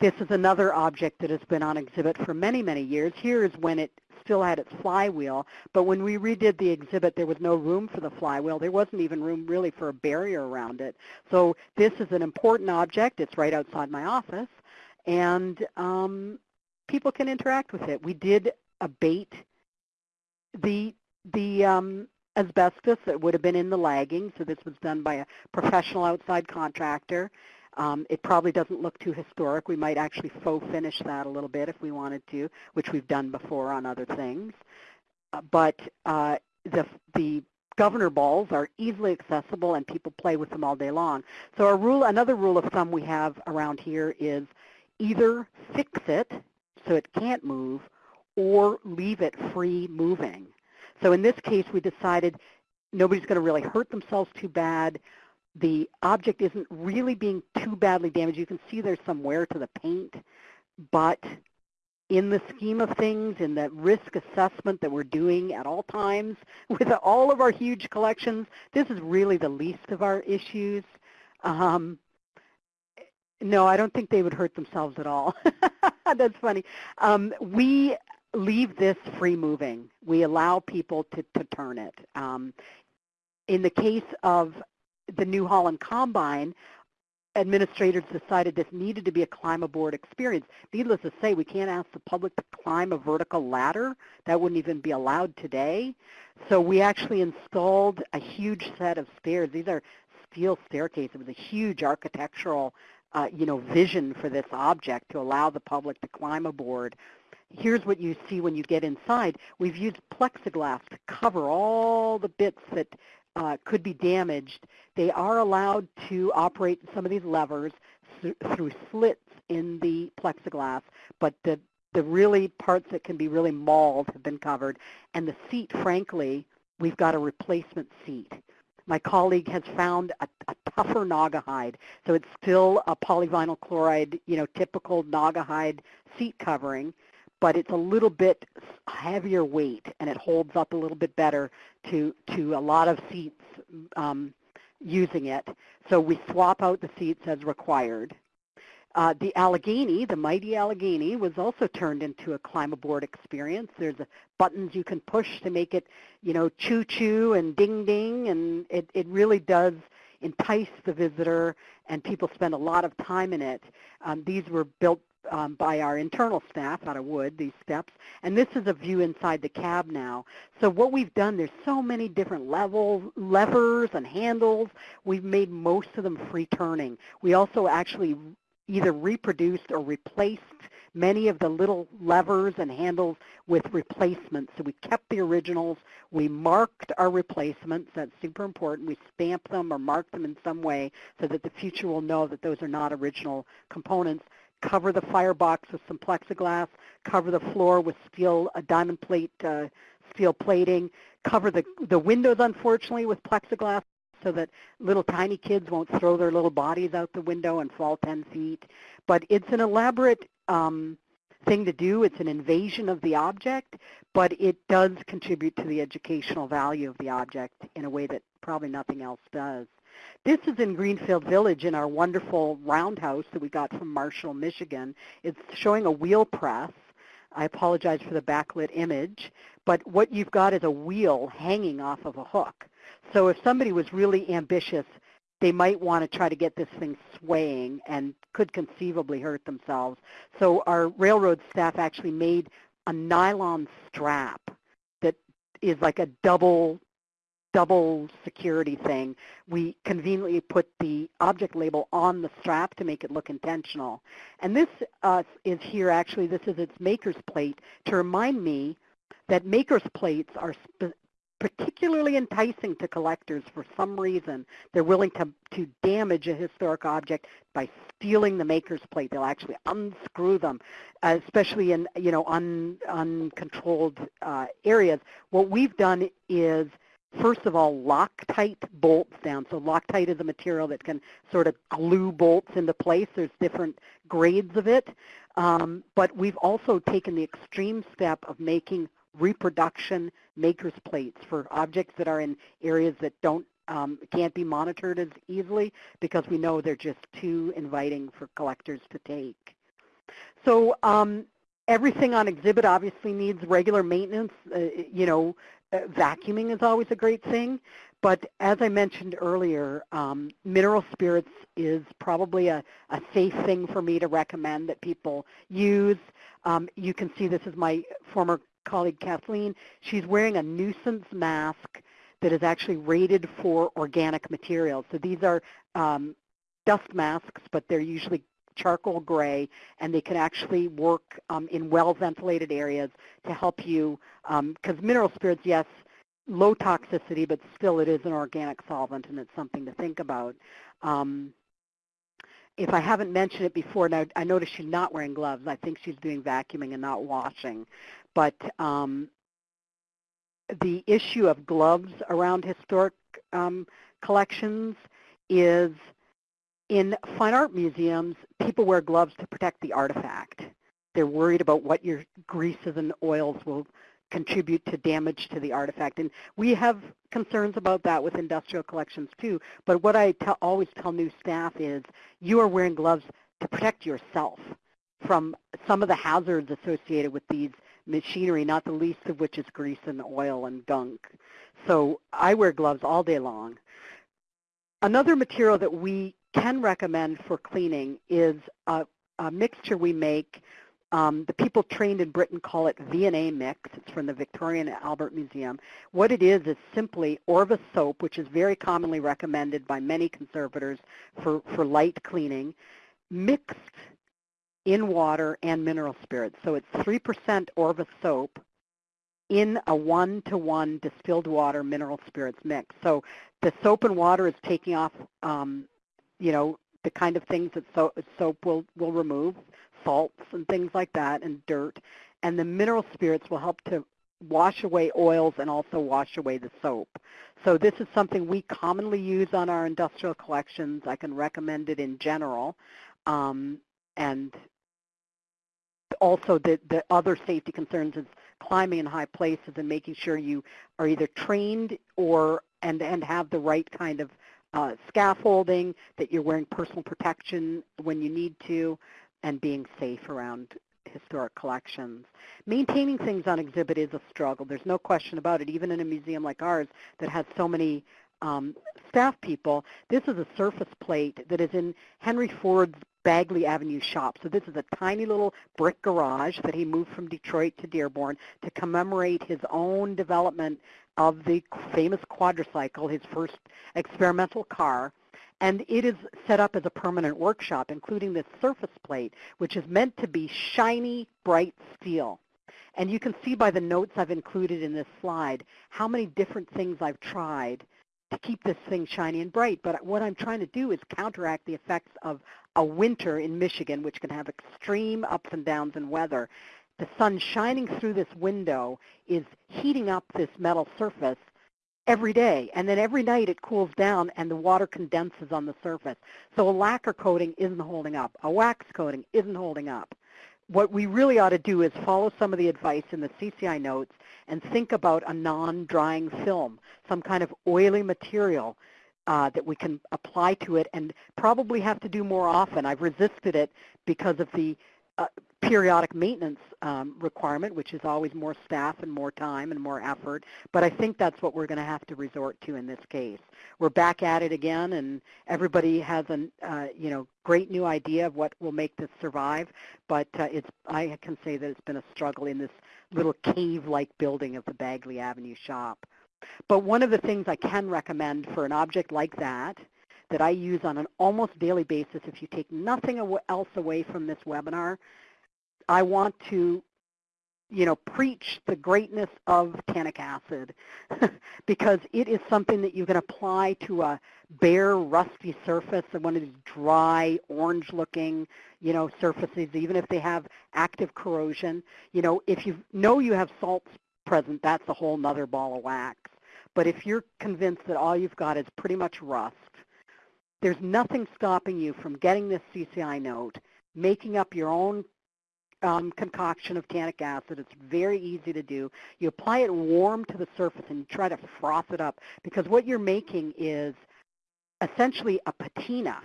This is another object that has been on exhibit for many, many years. Here is when it still had its flywheel, but when we redid the exhibit, there was no room for the flywheel. There wasn't even room really for a barrier around it. So this is an important object. It's right outside my office, and um, people can interact with it. We did abate the, the um, asbestos that would have been in the lagging, so this was done by a professional outside contractor. Um, it probably doesn't look too historic. We might actually faux finish that a little bit if we wanted to, which we've done before on other things. Uh, but uh, the, the governor balls are easily accessible and people play with them all day long. So our rule, another rule of thumb we have around here is either fix it so it can't move or leave it free moving. So in this case, we decided nobody's going to really hurt themselves too bad the object isn't really being too badly damaged. You can see there's some wear to the paint, but in the scheme of things, in the risk assessment that we're doing at all times with all of our huge collections, this is really the least of our issues. Um, no, I don't think they would hurt themselves at all. That's funny. Um, we leave this free moving. We allow people to, to turn it. Um, in the case of the New Holland Combine, administrators decided this needed to be a climb aboard experience. Needless to say, we can't ask the public to climb a vertical ladder. That wouldn't even be allowed today. So we actually installed a huge set of stairs. These are steel staircases. It was a huge architectural uh, you know, vision for this object to allow the public to climb aboard. Here's what you see when you get inside. We've used plexiglass to cover all the bits that uh, could be damaged, they are allowed to operate some of these levers th through slits in the plexiglass, but the, the really parts that can be really mauled have been covered. And the seat, frankly, we've got a replacement seat. My colleague has found a, a tougher hide, so it's still a polyvinyl chloride, you know, typical Naugahyde seat covering, but it's a little bit heavier weight and it holds up a little bit better to, to a lot of seats um, using it. So we swap out the seats as required. Uh, the Allegheny, the mighty Allegheny, was also turned into a climb aboard experience. There's a, buttons you can push to make it, you know, choo-choo and ding-ding, and it, it really does entice the visitor, and people spend a lot of time in it. Um, these were built um, by our internal staff out of wood, these steps. And this is a view inside the cab now. So what we've done, there's so many different levels, levers and handles. We've made most of them free turning. We also actually either reproduced or replaced many of the little levers and handles with replacements. So we kept the originals. We marked our replacements. That's super important. We stamp them or mark them in some way so that the future will know that those are not original components cover the firebox with some plexiglass, cover the floor with steel, a diamond plate, uh, steel plating, cover the, the windows, unfortunately, with plexiglass so that little tiny kids won't throw their little bodies out the window and fall 10 feet. But it's an elaborate um, thing to do. It's an invasion of the object, but it does contribute to the educational value of the object in a way that probably nothing else does. This is in Greenfield Village in our wonderful roundhouse that we got from Marshall, Michigan. It's showing a wheel press. I apologize for the backlit image, but what you've got is a wheel hanging off of a hook. So if somebody was really ambitious, they might want to try to get this thing swaying and could conceivably hurt themselves. So our railroad staff actually made a nylon strap that is like a double double security thing, we conveniently put the object label on the strap to make it look intentional. And this uh, is here actually, this is its maker's plate to remind me that maker's plates are particularly enticing to collectors for some reason. They're willing to, to damage a historic object by stealing the maker's plate. They'll actually unscrew them, especially in you know un, uncontrolled uh, areas. What we've done is first of all, Loctite bolts down. So Loctite is a material that can sort of glue bolts into place. There's different grades of it. Um, but we've also taken the extreme step of making reproduction maker's plates for objects that are in areas that don't um, can't be monitored as easily because we know they're just too inviting for collectors to take. So um, everything on exhibit obviously needs regular maintenance. Uh, you know, vacuuming is always a great thing. But as I mentioned earlier, um, mineral spirits is probably a, a safe thing for me to recommend that people use. Um, you can see this is my former colleague Kathleen. She's wearing a nuisance mask that is actually rated for organic materials. So these are um, dust masks, but they're usually charcoal gray, and they can actually work um, in well-ventilated areas to help you, because um, mineral spirits, yes, low toxicity, but still it is an organic solvent, and it's something to think about. Um, if I haven't mentioned it before, now I notice she's not wearing gloves. I think she's doing vacuuming and not washing. But um, the issue of gloves around historic um, collections is in fine art museums, people wear gloves to protect the artifact. They're worried about what your greases and oils will contribute to damage to the artifact. And we have concerns about that with industrial collections too. But what I always tell new staff is you are wearing gloves to protect yourself from some of the hazards associated with these machinery, not the least of which is grease and oil and gunk. So I wear gloves all day long. Another material that we can recommend for cleaning is a, a mixture we make. Um, the people trained in Britain call it V&A mix. It's from the Victorian Albert Museum. What it is is simply Orvus soap, which is very commonly recommended by many conservators for, for light cleaning, mixed in water and mineral spirits. So it's 3% Orvus soap in a one-to-one distilled water mineral spirits mix. So the soap and water is taking off um, you know, the kind of things that so, soap will, will remove, salts and things like that, and dirt. And the mineral spirits will help to wash away oils and also wash away the soap. So this is something we commonly use on our industrial collections. I can recommend it in general. Um, and also the, the other safety concerns is climbing in high places and making sure you are either trained or and, and have the right kind of uh, scaffolding, that you're wearing personal protection when you need to, and being safe around historic collections. Maintaining things on exhibit is a struggle. There's no question about it, even in a museum like ours that has so many um, staff people. This is a surface plate that is in Henry Ford's Bagley Avenue shop. So this is a tiny little brick garage that he moved from Detroit to Dearborn to commemorate his own development of the famous quadricycle, his first experimental car. And it is set up as a permanent workshop, including this surface plate, which is meant to be shiny, bright steel. And you can see by the notes I've included in this slide how many different things I've tried to keep this thing shiny and bright. But what I'm trying to do is counteract the effects of a winter in Michigan, which can have extreme ups and downs in weather the sun shining through this window is heating up this metal surface every day. And then every night it cools down and the water condenses on the surface. So a lacquer coating isn't holding up. A wax coating isn't holding up. What we really ought to do is follow some of the advice in the CCI notes and think about a non-drying film, some kind of oily material uh, that we can apply to it and probably have to do more often. I've resisted it because of the uh, periodic maintenance um, requirement, which is always more staff and more time and more effort. But I think that's what we're going to have to resort to in this case. We're back at it again, and everybody has a uh, you know great new idea of what will make this survive. But uh, it's I can say that it's been a struggle in this little cave-like building of the Bagley Avenue shop. But one of the things I can recommend for an object like that that I use on an almost daily basis, if you take nothing else away from this webinar, I want to you know, preach the greatness of tannic acid because it is something that you can apply to a bare, rusty surface and one of these dry, orange-looking, you know, surfaces, even if they have active corrosion. You know, if you know you have salts present, that's a whole nother ball of wax. But if you're convinced that all you've got is pretty much rust, there's nothing stopping you from getting this CCI note, making up your own um, concoction of tannic acid. It's very easy to do. You apply it warm to the surface and you try to froth it up because what you're making is essentially a patina.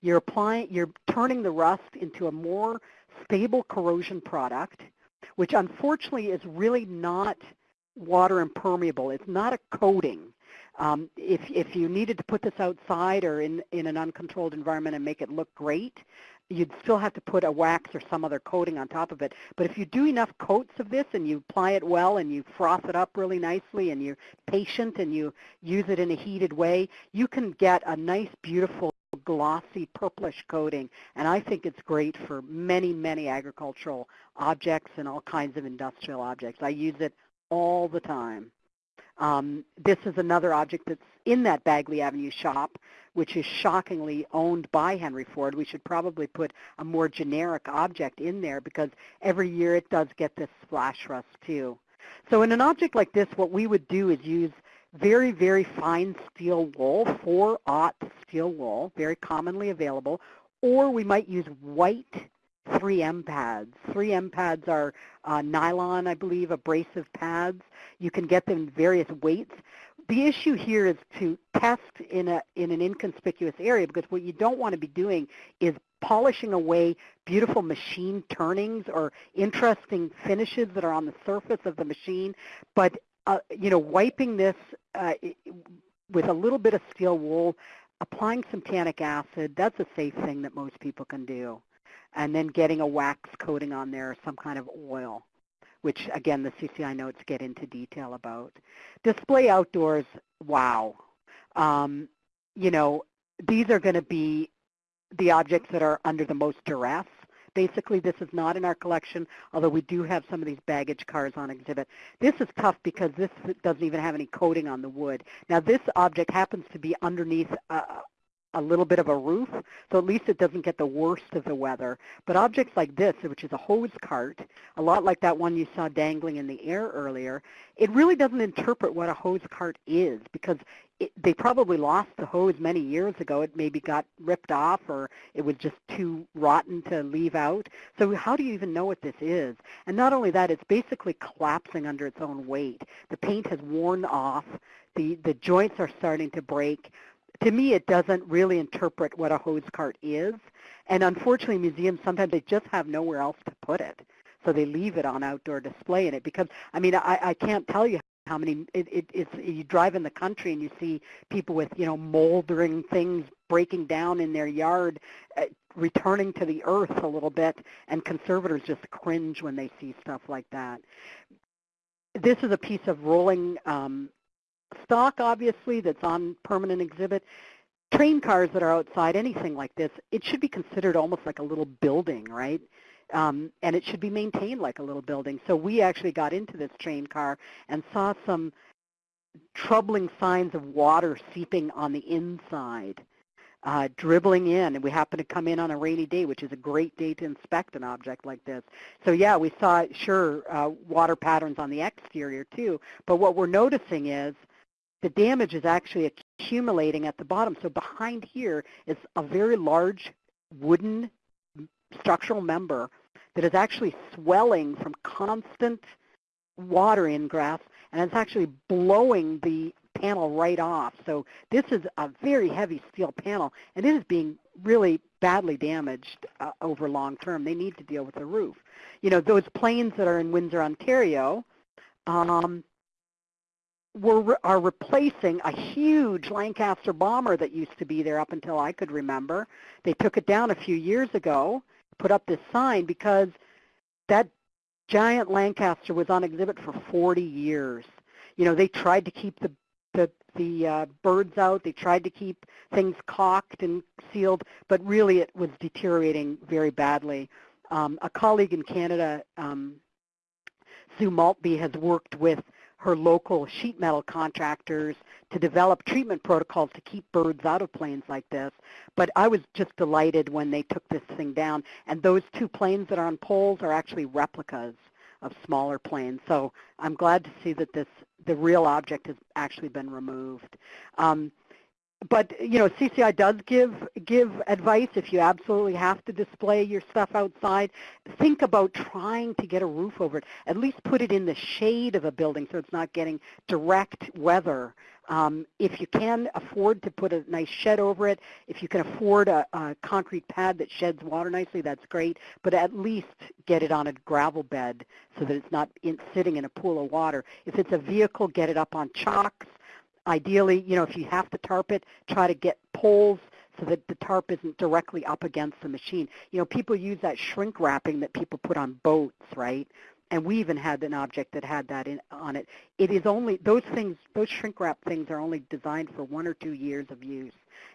You're applying, you're turning the rust into a more stable corrosion product, which unfortunately is really not water impermeable. It's not a coating. Um, if, if you needed to put this outside or in, in an uncontrolled environment and make it look great, you'd still have to put a wax or some other coating on top of it. But if you do enough coats of this and you apply it well and you froth it up really nicely and you're patient and you use it in a heated way, you can get a nice, beautiful, glossy purplish coating. And I think it's great for many, many agricultural objects and all kinds of industrial objects. I use it all the time. Um, this is another object that's in that Bagley Avenue shop, which is shockingly owned by Henry Ford. We should probably put a more generic object in there because every year it does get this splash rust too. So in an object like this, what we would do is use very, very fine steel wool, 4-aught steel wool, very commonly available, or we might use white 3M pads. 3M pads are uh, nylon, I believe, abrasive pads. You can get them in various weights. The issue here is to test in, a, in an inconspicuous area because what you don't want to be doing is polishing away beautiful machine turnings or interesting finishes that are on the surface of the machine. But, uh, you know, wiping this uh, with a little bit of steel wool, applying some tannic acid, that's a safe thing that most people can do and then getting a wax coating on there some kind of oil, which again the CCI notes get into detail about. Display outdoors, wow. Um, you know, these are going to be the objects that are under the most duress. Basically, this is not in our collection, although we do have some of these baggage cars on exhibit. This is tough because this doesn't even have any coating on the wood. Now, this object happens to be underneath a, a little bit of a roof, so at least it doesn't get the worst of the weather. But objects like this, which is a hose cart, a lot like that one you saw dangling in the air earlier, it really doesn't interpret what a hose cart is because it, they probably lost the hose many years ago. It maybe got ripped off or it was just too rotten to leave out. So how do you even know what this is? And not only that, it's basically collapsing under its own weight. The paint has worn off. The, the joints are starting to break to me, it doesn't really interpret what a hose cart is. And unfortunately, museums sometimes they just have nowhere else to put it, so they leave it on outdoor display in it. Because I mean, I, I can't tell you how many it, it, it's you drive in the country and you see people with you know moldering things breaking down in their yard, uh, returning to the earth a little bit, and conservators just cringe when they see stuff like that. This is a piece of rolling um, stock, obviously, that's on permanent exhibit, train cars that are outside, anything like this, it should be considered almost like a little building, right? Um, and it should be maintained like a little building. So we actually got into this train car and saw some troubling signs of water seeping on the inside, uh, dribbling in. And we happened to come in on a rainy day, which is a great day to inspect an object like this. So yeah, we saw, sure, uh, water patterns on the exterior too. But what we're noticing is the damage is actually accumulating at the bottom. So behind here is a very large wooden structural member that is actually swelling from constant water ingress, and it's actually blowing the panel right off. So this is a very heavy steel panel, and it is being really badly damaged uh, over long term. They need to deal with the roof. You know, those planes that are in Windsor, Ontario, um, were, are replacing a huge Lancaster bomber that used to be there up until I could remember. They took it down a few years ago, put up this sign because that giant Lancaster was on exhibit for 40 years. You know, they tried to keep the the, the uh, birds out. They tried to keep things caulked and sealed, but really it was deteriorating very badly. Um, a colleague in Canada um, Sue Maltby has worked with her local sheet metal contractors to develop treatment protocols to keep birds out of planes like this. But I was just delighted when they took this thing down. And those two planes that are on poles are actually replicas of smaller planes. So I'm glad to see that this the real object has actually been removed. Um, but you know, CCI does give give advice if you absolutely have to display your stuff outside. Think about trying to get a roof over it. At least put it in the shade of a building so it's not getting direct weather. Um, if you can afford to put a nice shed over it, if you can afford a, a concrete pad that sheds water nicely, that's great. But at least get it on a gravel bed so that it's not in, sitting in a pool of water. If it's a vehicle, get it up on chocks Ideally, you know, if you have to tarp it, try to get poles so that the tarp isn't directly up against the machine. You know, people use that shrink wrapping that people put on boats, right? And we even had an object that had that in, on it. It is only, those things, those shrink wrap things are only designed for one or two years of use.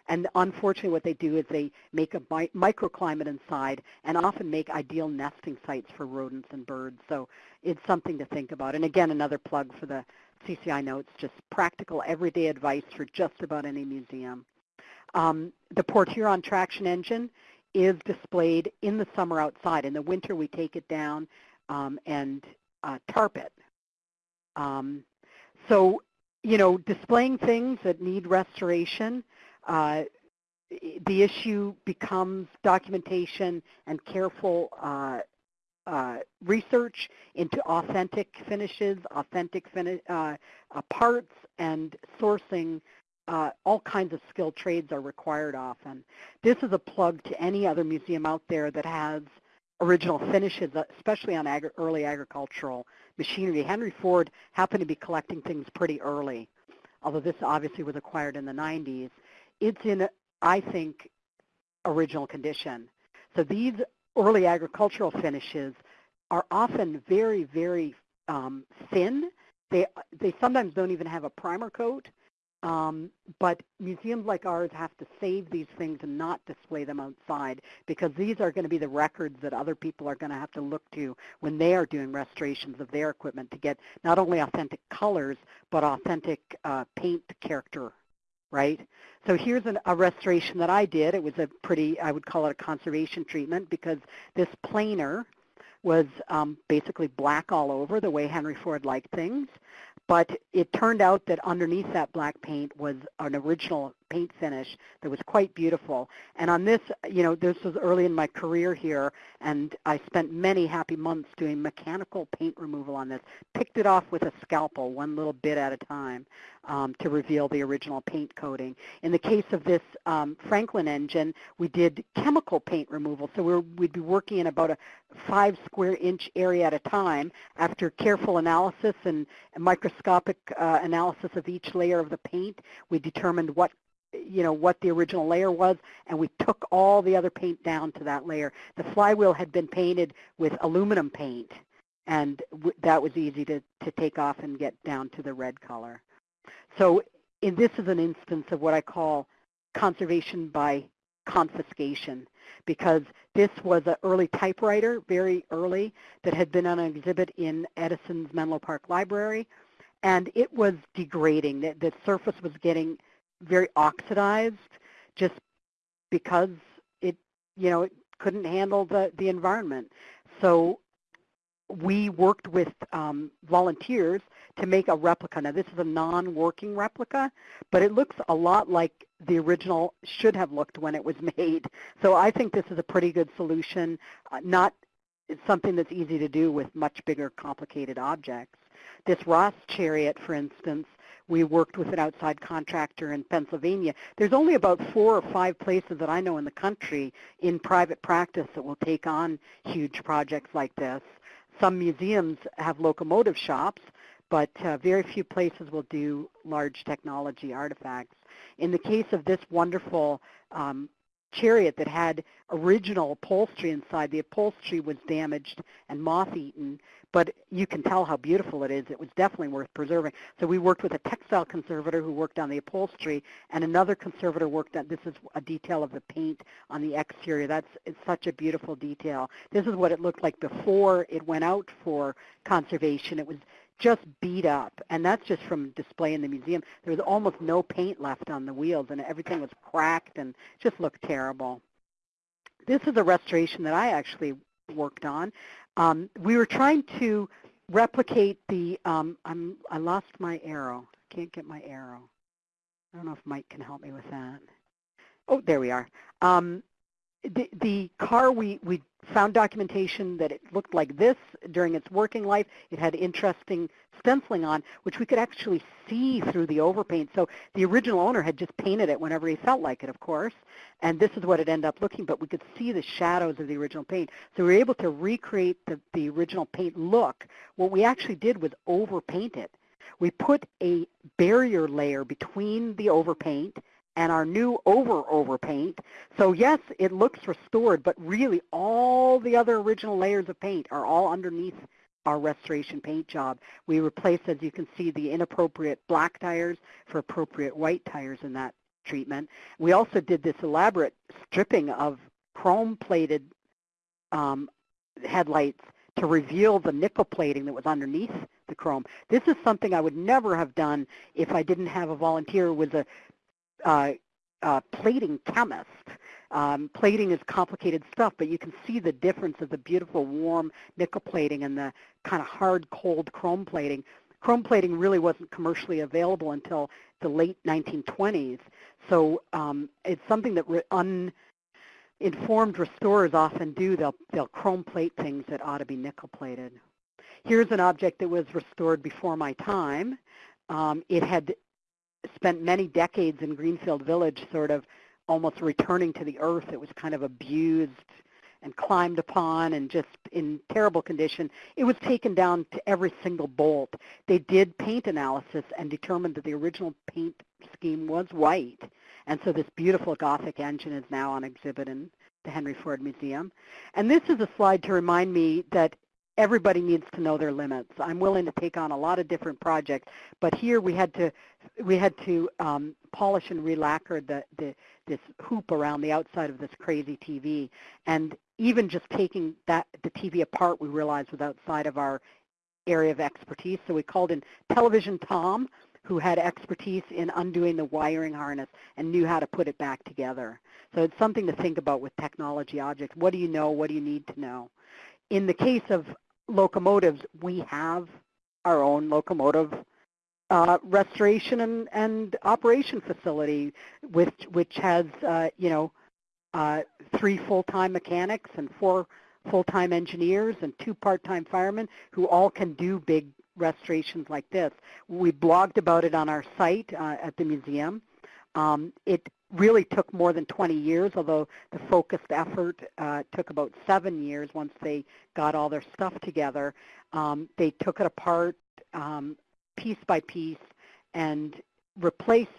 And unfortunately what they do is they make a mi microclimate inside and often make ideal nesting sites for rodents and birds. So it's something to think about. And again, another plug for the CCI notes, just practical everyday advice for just about any museum. Um, the Port Huron traction engine is displayed in the summer outside. In the winter, we take it down um, and uh, tarp it. Um, so, you know, displaying things that need restoration, uh, the issue becomes documentation and careful uh, uh, research into authentic finishes, authentic fini uh, uh, parts, and sourcing. Uh, all kinds of skilled trades are required often. This is a plug to any other museum out there that has original finishes, especially on agri early agricultural machinery. Henry Ford happened to be collecting things pretty early, although this obviously was acquired in the 90s. It's in, I think, original condition. So these early agricultural finishes are often very, very um, thin. They, they sometimes don't even have a primer coat, um, but museums like ours have to save these things and not display them outside because these are going to be the records that other people are going to have to look to when they are doing restorations of their equipment to get not only authentic colors, but authentic uh, paint character right? So here's an, a restoration that I did. It was a pretty, I would call it a conservation treatment because this planer was um, basically black all over the way Henry Ford liked things. But it turned out that underneath that black paint was an original paint finish that was quite beautiful. And on this, you know, this was early in my career here, and I spent many happy months doing mechanical paint removal on this. Picked it off with a scalpel, one little bit at a time, um, to reveal the original paint coating. In the case of this um, Franklin engine, we did chemical paint removal. So we're, we'd be working in about a five square inch area at a time after careful analysis and microscopic uh, analysis of each layer of the paint. We determined what you know, what the original layer was, and we took all the other paint down to that layer. The flywheel had been painted with aluminum paint, and that was easy to, to take off and get down to the red color. So in, this is an instance of what I call conservation by confiscation because this was an early typewriter, very early, that had been on an exhibit in Edison's Menlo Park Library, and it was degrading. The, the surface was getting very oxidized just because it, you know, it couldn't handle the, the environment. So we worked with um, volunteers to make a replica. Now this is a non-working replica, but it looks a lot like the original should have looked when it was made. So I think this is a pretty good solution, uh, not something that's easy to do with much bigger complicated objects. This Ross chariot, for instance, we worked with an outside contractor in Pennsylvania. There's only about four or five places that I know in the country in private practice that will take on huge projects like this. Some museums have locomotive shops, but uh, very few places will do large technology artifacts. In the case of this wonderful um, chariot that had original upholstery inside. The upholstery was damaged and moth-eaten, but you can tell how beautiful it is. It was definitely worth preserving. So we worked with a textile conservator who worked on the upholstery, and another conservator worked on, this is a detail of the paint on the exterior. That's such a beautiful detail. This is what it looked like before it went out for conservation. It was just beat up, and that's just from display in the museum. There was almost no paint left on the wheels, and everything was cracked and just looked terrible. This is a restoration that I actually worked on. Um, we were trying to replicate the, um, I'm, I lost my arrow. I Can't get my arrow. I don't know if Mike can help me with that. Oh, there we are. Um, the, the car, we, we found documentation that it looked like this during its working life. It had interesting stenciling on, which we could actually see through the overpaint. So the original owner had just painted it whenever he felt like it, of course. And this is what it ended up looking, but we could see the shadows of the original paint. So we were able to recreate the, the original paint look. What we actually did was overpaint it. We put a barrier layer between the overpaint and our new over over paint. So yes, it looks restored, but really all the other original layers of paint are all underneath our restoration paint job. We replaced, as you can see, the inappropriate black tires for appropriate white tires in that treatment. We also did this elaborate stripping of chrome-plated um, headlights to reveal the nickel plating that was underneath the chrome. This is something I would never have done if I didn't have a volunteer with a uh, uh, plating chemist. Um, plating is complicated stuff, but you can see the difference of the beautiful warm nickel plating and the kind of hard cold chrome plating. Chrome plating really wasn't commercially available until the late 1920s, so um, it's something that uninformed restorers often do. They'll, they'll chrome plate things that ought to be nickel plated. Here's an object that was restored before my time. Um, it had spent many decades in Greenfield Village sort of almost returning to the earth. It was kind of abused and climbed upon and just in terrible condition. It was taken down to every single bolt. They did paint analysis and determined that the original paint scheme was white. And so this beautiful Gothic engine is now on exhibit in the Henry Ford Museum. And this is a slide to remind me that everybody needs to know their limits. I'm willing to take on a lot of different projects, but here we had to we had to um, polish and relacquer the, the this hoop around the outside of this crazy TV. And even just taking that the TV apart, we realized was outside of our area of expertise. So we called in Television Tom, who had expertise in undoing the wiring harness and knew how to put it back together. So it's something to think about with technology objects. What do you know? What do you need to know? In the case of locomotives, we have our own locomotive uh, restoration and, and operation facility, which which has uh, you know uh, three full-time mechanics and four full-time engineers and two part-time firemen who all can do big restorations like this. We blogged about it on our site uh, at the museum. Um, it really took more than 20 years, although the focused effort uh, took about seven years once they got all their stuff together. Um, they took it apart um, piece by piece and replaced,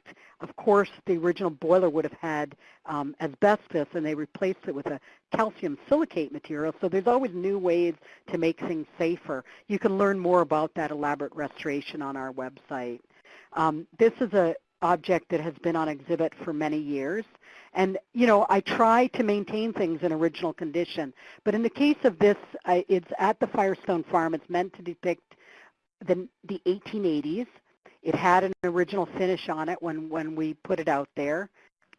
of course, the original boiler would have had um, asbestos, and they replaced it with a calcium silicate material. So there's always new ways to make things safer. You can learn more about that elaborate restoration on our website. Um, this is a, object that has been on exhibit for many years. And, you know, I try to maintain things in original condition. But in the case of this, I, it's at the Firestone Farm. It's meant to depict the, the 1880s. It had an original finish on it when, when we put it out there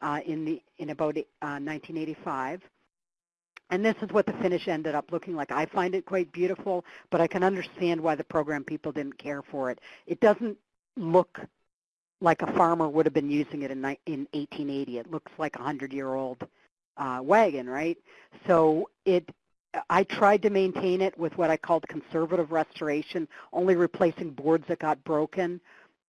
uh, in, the, in about uh, 1985. And this is what the finish ended up looking like. I find it quite beautiful, but I can understand why the program people didn't care for it. It doesn't look like a farmer would have been using it in, in 1880. It looks like a 100-year-old uh, wagon, right? So it, I tried to maintain it with what I called conservative restoration, only replacing boards that got broken,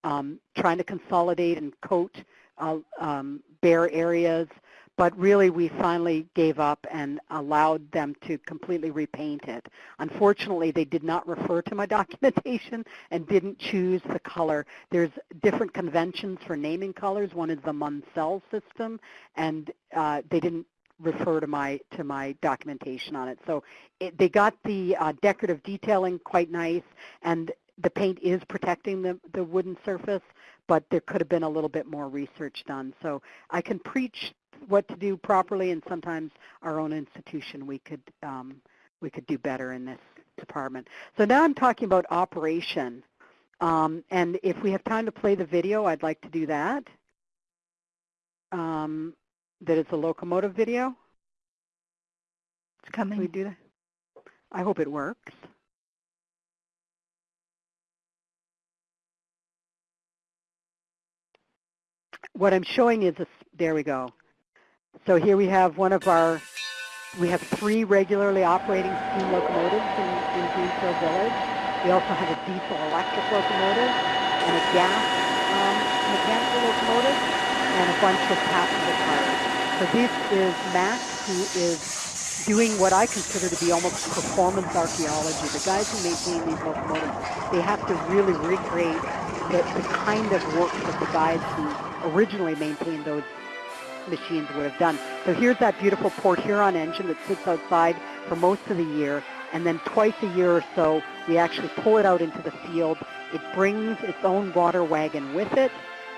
um, trying to consolidate and coat uh, um, bare areas, but really we finally gave up and allowed them to completely repaint it. Unfortunately, they did not refer to my documentation and didn't choose the color. There's different conventions for naming colors. One is the Munsell system, and uh, they didn't refer to my to my documentation on it. So it, they got the uh, decorative detailing quite nice, and the paint is protecting the, the wooden surface, but there could have been a little bit more research done. So I can preach what to do properly, and sometimes our own institution we could um, we could do better in this department. So now I'm talking about operation. Um, and if we have time to play the video, I'd like to do that. Um, that is a locomotive video. It's Can we coming. do that? I hope it works. What I'm showing is, a, there we go. So here we have one of our, we have three regularly operating steam locomotives in, in Greenfield Village. We also have a diesel electric locomotive and a gas um, mechanical locomotive and a bunch of passenger cars. So this is Max, who is doing what I consider to be almost performance archaeology. The guys who maintain these locomotives, they have to really recreate the, the kind of work that the guys who originally maintained those machines would have done. So here's that beautiful Port Huron engine that sits outside for most of the year, and then twice a year or so, we actually pull it out into the field. It brings its own water wagon with it,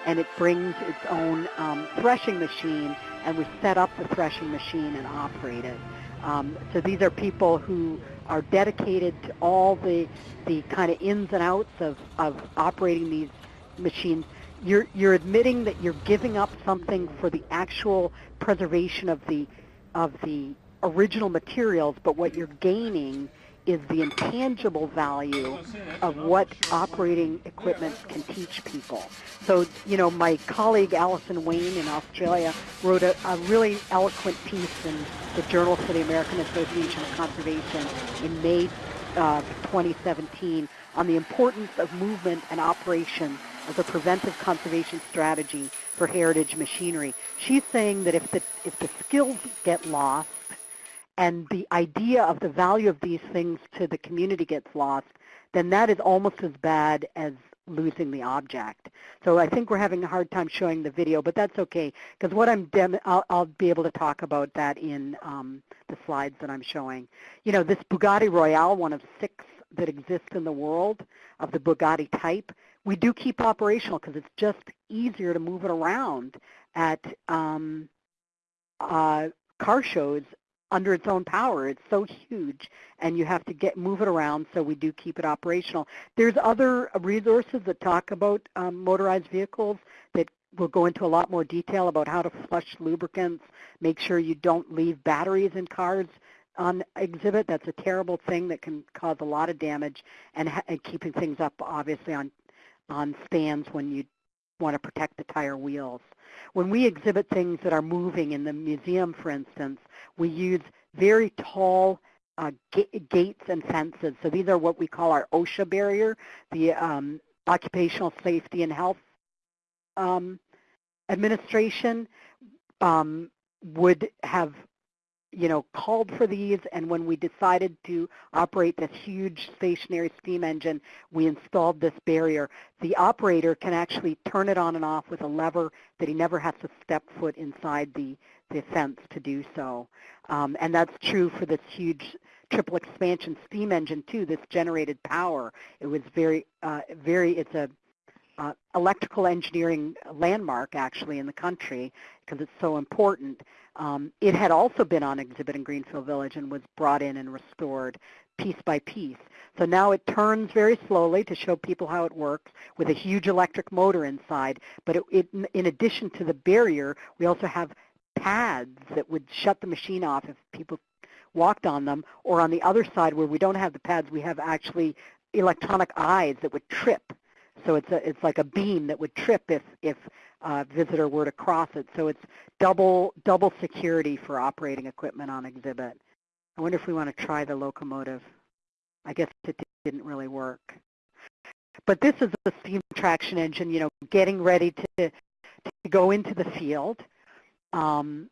and it brings its own um, threshing machine, and we set up the threshing machine and operate it. Um, so these are people who are dedicated to all the the kind of ins and outs of, of operating these machines. You're you're admitting that you're giving up something for the actual preservation of the of the original materials, but what you're gaining is the intangible value of what operating equipment can teach people. So, you know, my colleague Alison Wain in Australia wrote a, a really eloquent piece in the Journal for the American Association of Conservation in May uh, 2017 on the importance of movement and operation as a preventive conservation strategy for heritage machinery. She's saying that if the, if the skills get lost, and the idea of the value of these things to the community gets lost, then that is almost as bad as losing the object. So I think we're having a hard time showing the video, but that's okay because what I'm dem- I'll, I'll be able to talk about that in um, the slides that I'm showing. You know, this Bugatti Royale, one of six that exist in the world of the Bugatti type, we do keep operational because it's just easier to move it around at um, uh, car shows under its own power. It's so huge, and you have to get move it around. So we do keep it operational. There's other resources that talk about um, motorized vehicles that will go into a lot more detail about how to flush lubricants, make sure you don't leave batteries in cars on exhibit. That's a terrible thing that can cause a lot of damage, and, and keeping things up obviously on on stands when you want to protect the tire wheels. When we exhibit things that are moving in the museum, for instance, we use very tall uh, ga- gates and fences. So these are what we call our OSHA barrier, the um, Occupational Safety and Health um, Administration um, would have you know, called for these, and when we decided to operate this huge stationary steam engine, we installed this barrier. The operator can actually turn it on and off with a lever that he never has to step foot inside the, the fence to do so. Um, and that's true for this huge triple expansion steam engine too, this generated power. It was very, uh, very, it's a uh, electrical engineering landmark actually in the country because it's so important. Um, it had also been on exhibit in Greenfield Village and was brought in and restored piece by piece. So now it turns very slowly to show people how it works with a huge electric motor inside. But it, it, in addition to the barrier, we also have pads that would shut the machine off if people walked on them. Or on the other side where we don't have the pads, we have actually electronic eyes that would trip. So it's a, it's like a beam that would trip if if a visitor were to cross it. So it's double double security for operating equipment on exhibit. I wonder if we want to try the locomotive. I guess it didn't really work. But this is the steam traction engine, you know, getting ready to, to go into the field. Um,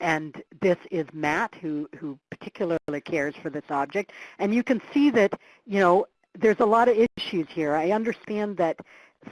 and this is Matt, who, who particularly cares for this object. And you can see that, you know, there's a lot of issues here. I understand that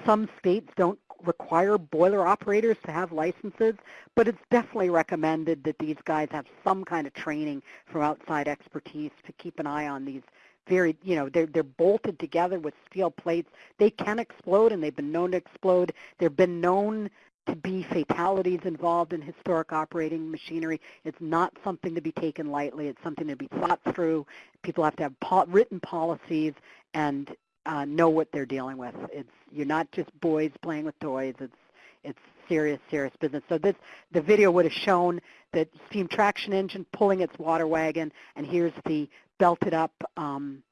some states don't require boiler operators to have licenses, but it's definitely recommended that these guys have some kind of training from outside expertise to keep an eye on these very, you know, they're, they're bolted together with steel plates. They can explode, and they've been known to explode. They've been known to be fatalities involved in historic operating machinery. It's not something to be taken lightly. It's something to be thought through. People have to have po- written policies and uh, know what they're dealing with. It's you're not just boys playing with toys. It's it's serious, serious business. So this the video would have shown the steam traction engine pulling its water wagon, and here's the belted up um,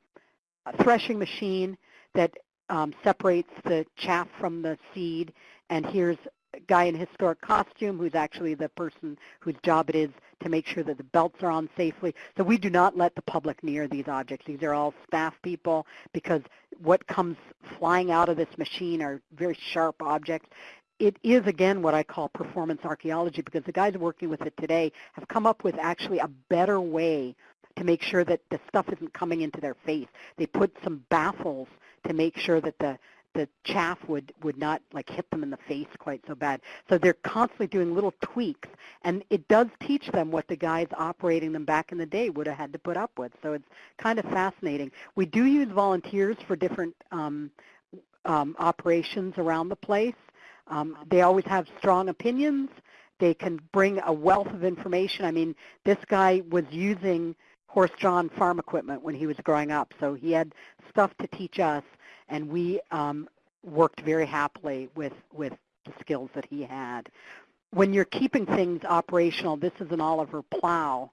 threshing machine that um, separates the chaff from the seed, and here's guy in historic costume who's actually the person whose job it is to make sure that the belts are on safely. So we do not let the public near these objects. These are all staff people because what comes flying out of this machine are very sharp objects. It is, again, what I call performance archaeology because the guys working with it today have come up with actually a better way to make sure that the stuff isn't coming into their face. They put some baffles to make sure that the the chaff would would not like hit them in the face quite so bad. So they're constantly doing little tweaks, and it does teach them what the guys operating them back in the day would have had to put up with. So it's kind of fascinating. We do use volunteers for different um, um, operations around the place. Um, they always have strong opinions. They can bring a wealth of information. I mean, this guy was using horse-drawn farm equipment when he was growing up, so he had stuff to teach us and we um, worked very happily with, with the skills that he had. When you're keeping things operational, this is an Oliver plow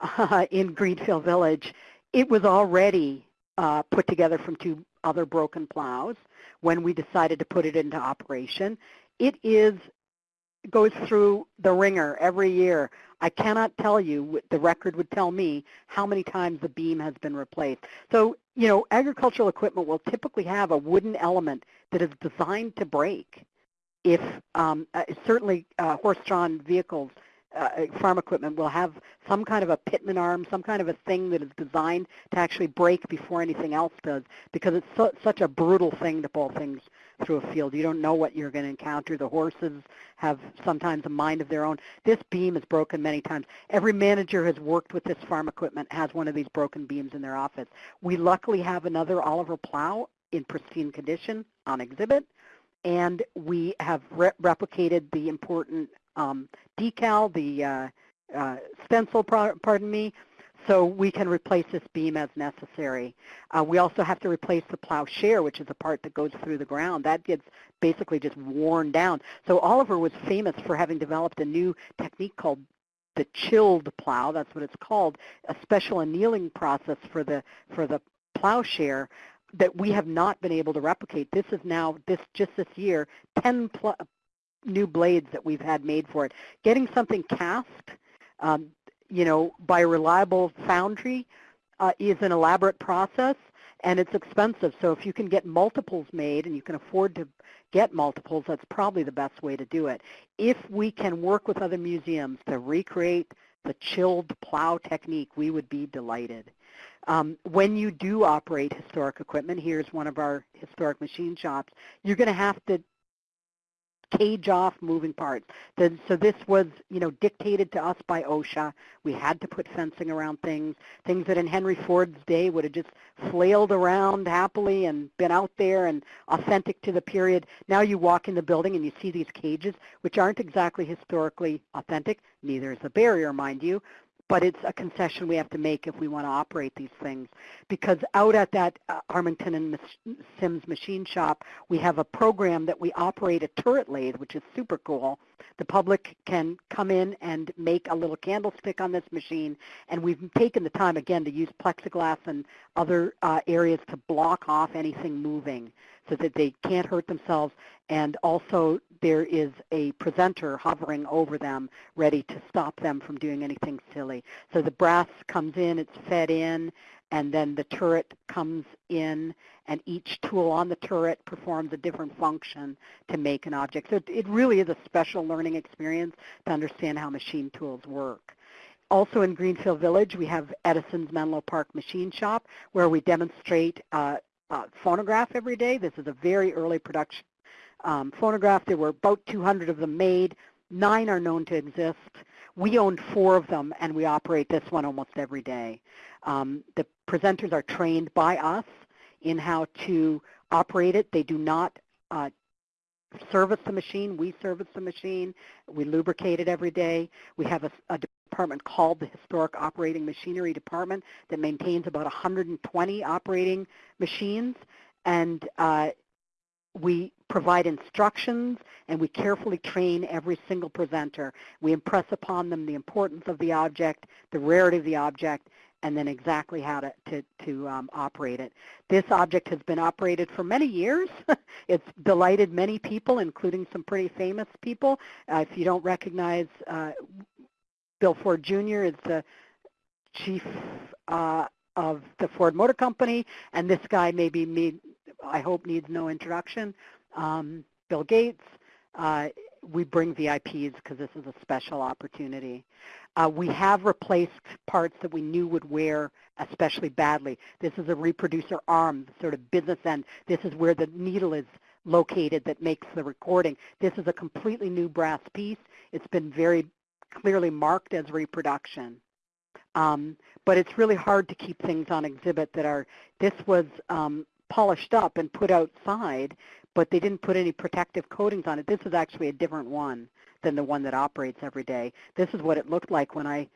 uh, in Greenfield Village. It was already uh, put together from two other broken plows when we decided to put it into operation. It is goes through the wringer every year. I cannot tell you, the record would tell me, how many times the beam has been replaced. So you know, agricultural equipment will typically have a wooden element that is designed to break. If um, uh, certainly uh, horse-drawn vehicles, uh, farm equipment will have some kind of a pitman arm, some kind of a thing that is designed to actually break before anything else does, because it's so, such a brutal thing to pull things through a field. You don't know what you're going to encounter. The horses have sometimes a mind of their own. This beam is broken many times. Every manager has worked with this farm equipment has one of these broken beams in their office. We luckily have another Oliver plow in pristine condition on exhibit, and we have re replicated the important um, decal, the uh, uh, stencil, pardon me, so we can replace this beam as necessary. Uh, we also have to replace the plowshare, which is the part that goes through the ground. That gets basically just worn down. So Oliver was famous for having developed a new technique called the chilled plow. That's what it's called, a special annealing process for the for the plowshare that we have not been able to replicate. This is now this just this year 10 new blades that we've had made for it. Getting something cast um, you know, by a reliable foundry uh, is an elaborate process and it's expensive. So if you can get multiples made and you can afford to get multiples, that's probably the best way to do it. If we can work with other museums to recreate the chilled plow technique, we would be delighted. Um, when you do operate historic equipment, here's one of our historic machine shops, you're going to have to cage off moving parts. So this was, you know, dictated to us by OSHA. We had to put fencing around things, things that in Henry Ford's day would have just flailed around happily and been out there and authentic to the period. Now you walk in the building and you see these cages, which aren't exactly historically authentic. Neither is the barrier, mind you but it's a concession we have to make if we want to operate these things. Because out at that uh, Armington and Sims machine shop, we have a program that we operate a turret lathe, which is super cool. The public can come in and make a little candlestick on this machine, and we've taken the time, again, to use plexiglass and other uh, areas to block off anything moving so that they can't hurt themselves. And also there is a presenter hovering over them ready to stop them from doing anything silly. So the brass comes in, it's fed in, and then the turret comes in, and each tool on the turret performs a different function to make an object. So it really is a special learning experience to understand how machine tools work. Also in Greenfield Village, we have Edison's Menlo Park Machine Shop, where we demonstrate uh, uh, phonograph every day. This is a very early production um, phonographed. There were about 200 of them made. Nine are known to exist. We own four of them, and we operate this one almost every day. Um, the presenters are trained by us in how to operate it. They do not uh, service the machine. We service the machine. We lubricate it every day. We have a, a department called the Historic Operating Machinery Department that maintains about 120 operating machines. And uh, we provide instructions and we carefully train every single presenter. We impress upon them the importance of the object, the rarity of the object, and then exactly how to, to, to um, operate it. This object has been operated for many years. it's delighted many people, including some pretty famous people. Uh, if you don't recognize uh, Bill Ford Jr. is the chief uh, of the Ford Motor Company, and this guy maybe me, I hope needs no introduction. Um, Bill Gates. Uh, we bring VIPs because this is a special opportunity. Uh, we have replaced parts that we knew would wear especially badly. This is a reproducer arm, sort of business end. This is where the needle is located that makes the recording. This is a completely new brass piece. It's been very clearly marked as reproduction. Um, but it's really hard to keep things on exhibit that are, this was um, polished up and put outside, but they didn't put any protective coatings on it. This is actually a different one than the one that operates every day. This is what it looked like when I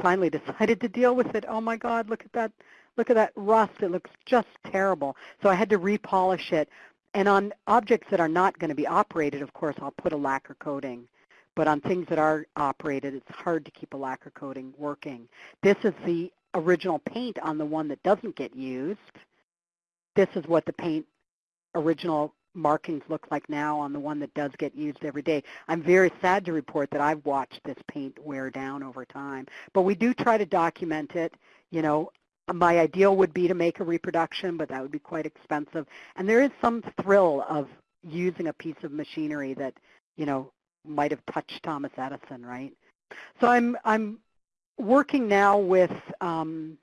finally decided to deal with it. Oh my God, look at that, look at that rust. It looks just terrible. So I had to repolish it. And on objects that are not going to be operated, of course, I'll put a lacquer coating. But on things that are operated, it's hard to keep a lacquer coating working. This is the original paint on the one that doesn't get used. This is what the paint original markings look like now on the one that does get used every day. I'm very sad to report that I've watched this paint wear down over time. But we do try to document it. You know, my ideal would be to make a reproduction, but that would be quite expensive. And there is some thrill of using a piece of machinery that, you know, might have touched Thomas Edison, right? So I'm I'm working now with um,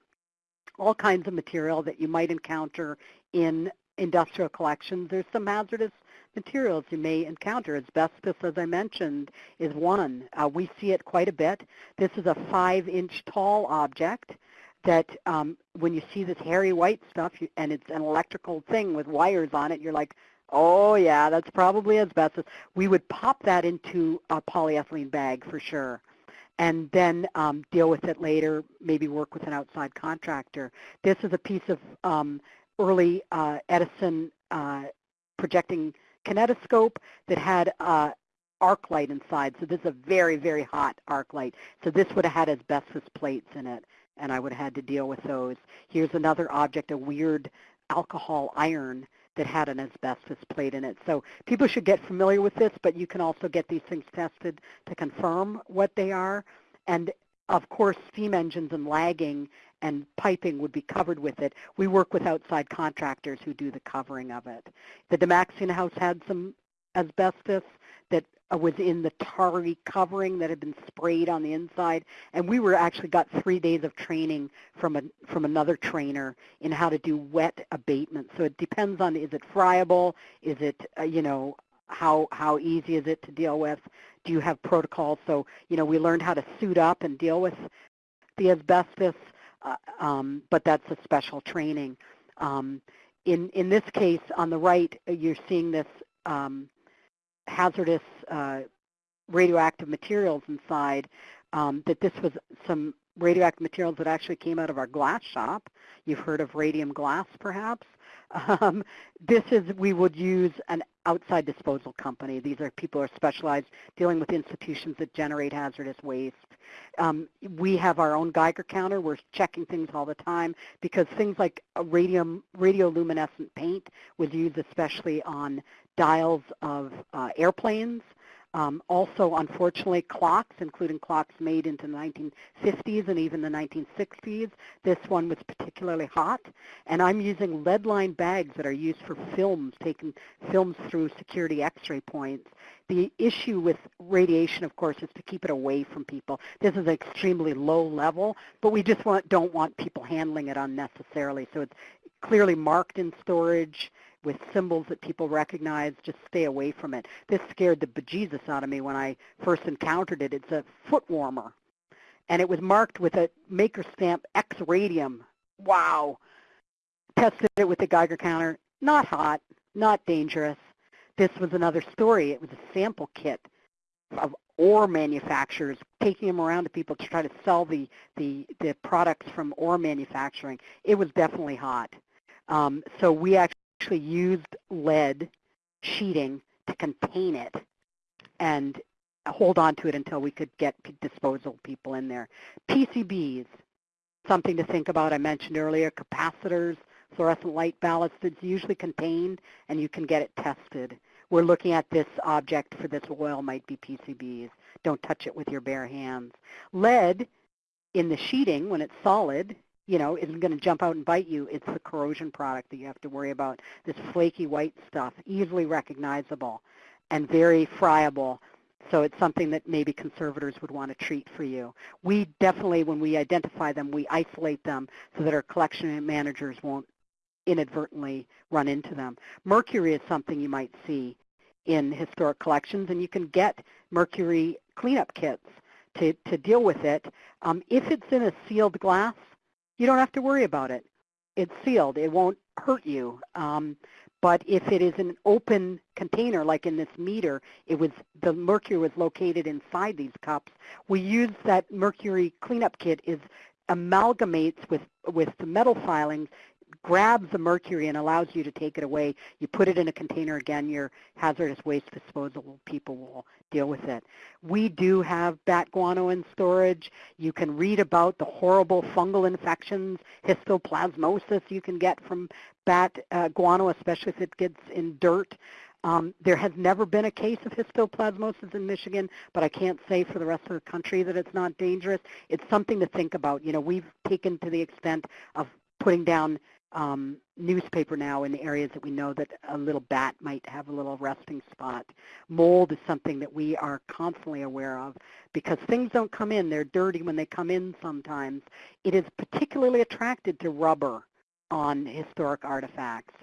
all kinds of material that you might encounter in industrial collections. There's some hazardous materials you may encounter. Asbestos, as I mentioned, is one. Uh, we see it quite a bit. This is a five-inch tall object that um, when you see this hairy white stuff, you, and it's an electrical thing with wires on it, you're like, Oh yeah, that's probably asbestos. We would pop that into a polyethylene bag for sure and then um, deal with it later, maybe work with an outside contractor. This is a piece of um, early uh, Edison uh, projecting kinetoscope that had uh, arc light inside. So this is a very, very hot arc light. So this would have had asbestos plates in it, and I would have had to deal with those. Here's another object, a weird alcohol iron that had an asbestos plate in it. So people should get familiar with this, but you can also get these things tested to confirm what they are. And of course, steam engines and lagging and piping would be covered with it. We work with outside contractors who do the covering of it. The Dymaxion house had some asbestos that was in the tarry covering that had been sprayed on the inside. And we were actually got three days of training from a, from another trainer in how to do wet abatement. So it depends on is it friable, is it uh, you know how how easy is it to deal with? Do you have protocols? So you know we learned how to suit up and deal with the asbestos, uh, um, but that's a special training. Um, in in this case, on the right, uh, you're seeing this. Um, hazardous uh, radioactive materials inside, um, that this was some radioactive materials that actually came out of our glass shop. You've heard of radium glass, perhaps. Um, this is, we would use an outside disposal company. These are people who are specialized dealing with institutions that generate hazardous waste. Um, we have our own Geiger counter. We're checking things all the time because things like radium, radioluminescent paint was used especially on dials of uh, airplanes. Um, also, unfortunately, clocks, including clocks made into the 1950s and even the 1960s. This one was particularly hot. And I'm using lead-lined bags that are used for films, taking films through security x-ray points. The issue with radiation, of course, is to keep it away from people. This is extremely low level, but we just want, don't want people handling it unnecessarily. So it's clearly marked in storage with symbols that people recognize, just stay away from it. This scared the bejesus out of me when I first encountered it. It's a foot warmer, and it was marked with a maker stamp X radium. Wow. Tested it with the Geiger counter. Not hot, not dangerous. This was another story. It was a sample kit of ore manufacturers taking them around to people to try to sell the, the, the products from ore manufacturing. It was definitely hot. Um, so we actually used lead sheeting to contain it and hold on to it until we could get disposal people in there. PCBs, something to think about. I mentioned earlier, capacitors, fluorescent light ballasts. It's usually contained and you can get it tested we're looking at this object for this oil might be PCBs. Don't touch it with your bare hands. Lead in the sheeting, when it's solid, you know, isn't going to jump out and bite you. It's the corrosion product that you have to worry about. This flaky white stuff, easily recognizable and very friable. So it's something that maybe conservators would want to treat for you. We definitely, when we identify them, we isolate them so that our collection managers won't inadvertently run into them. Mercury is something you might see in historic collections, and you can get mercury cleanup kits to, to deal with it. Um, if it's in a sealed glass, you don't have to worry about it. It's sealed. It won't hurt you. Um, but if it is an open container, like in this meter, it was the mercury was located inside these cups. We use that mercury cleanup kit is amalgamates with with the metal filings grabs the mercury and allows you to take it away. You put it in a container again, your hazardous waste disposal people will deal with it. We do have bat guano in storage. You can read about the horrible fungal infections, histoplasmosis you can get from bat uh, guano, especially if it gets in dirt. Um, there has never been a case of histoplasmosis in Michigan, but I can't say for the rest of the country that it's not dangerous. It's something to think about. You know, we've taken to the extent of putting down um, newspaper now in the areas that we know that a little bat might have a little resting spot. Mold is something that we are constantly aware of because things don't come in. They're dirty when they come in sometimes. It is particularly attracted to rubber on historic artifacts.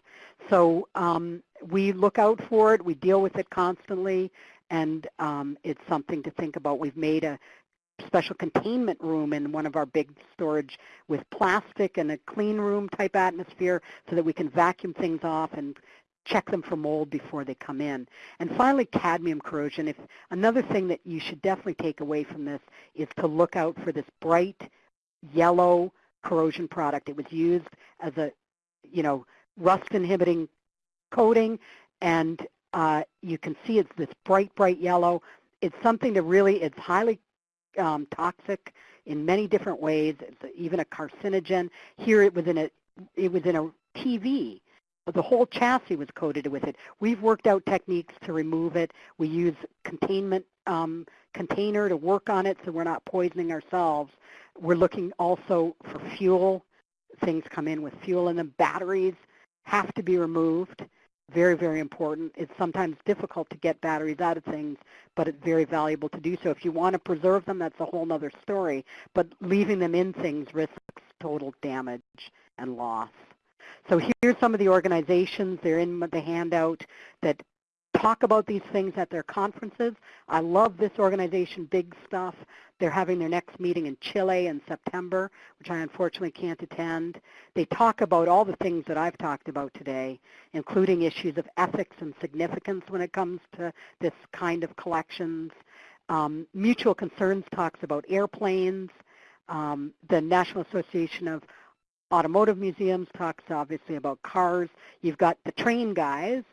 So um, we look out for it. We deal with it constantly and um, it's something to think about. We've made a special containment room in one of our big storage with plastic and a clean room type atmosphere so that we can vacuum things off and check them for mold before they come in. And finally, cadmium corrosion. If another thing that you should definitely take away from this is to look out for this bright yellow corrosion product. It was used as a, you know, rust inhibiting coating and uh, you can see it's this bright, bright yellow. It's something to really, it's highly um, toxic in many different ways. Even a carcinogen. Here it was in a it was in a TV. The whole chassis was coated with it. We've worked out techniques to remove it. We use containment um, container to work on it so we're not poisoning ourselves. We're looking also for fuel. Things come in with fuel in them. Batteries have to be removed very, very important. It's sometimes difficult to get batteries out of things, but it's very valuable to do so. If you want to preserve them, that's a whole other story. But leaving them in things risks total damage and loss. So here's some of the organizations. They're in the handout that talk about these things at their conferences. I love this organization, Big Stuff. They're having their next meeting in Chile in September, which I unfortunately can't attend. They talk about all the things that I've talked about today, including issues of ethics and significance when it comes to this kind of collections. Um, Mutual Concerns talks about airplanes. Um, the National Association of Automotive Museums talks obviously about cars. You've got the train guys,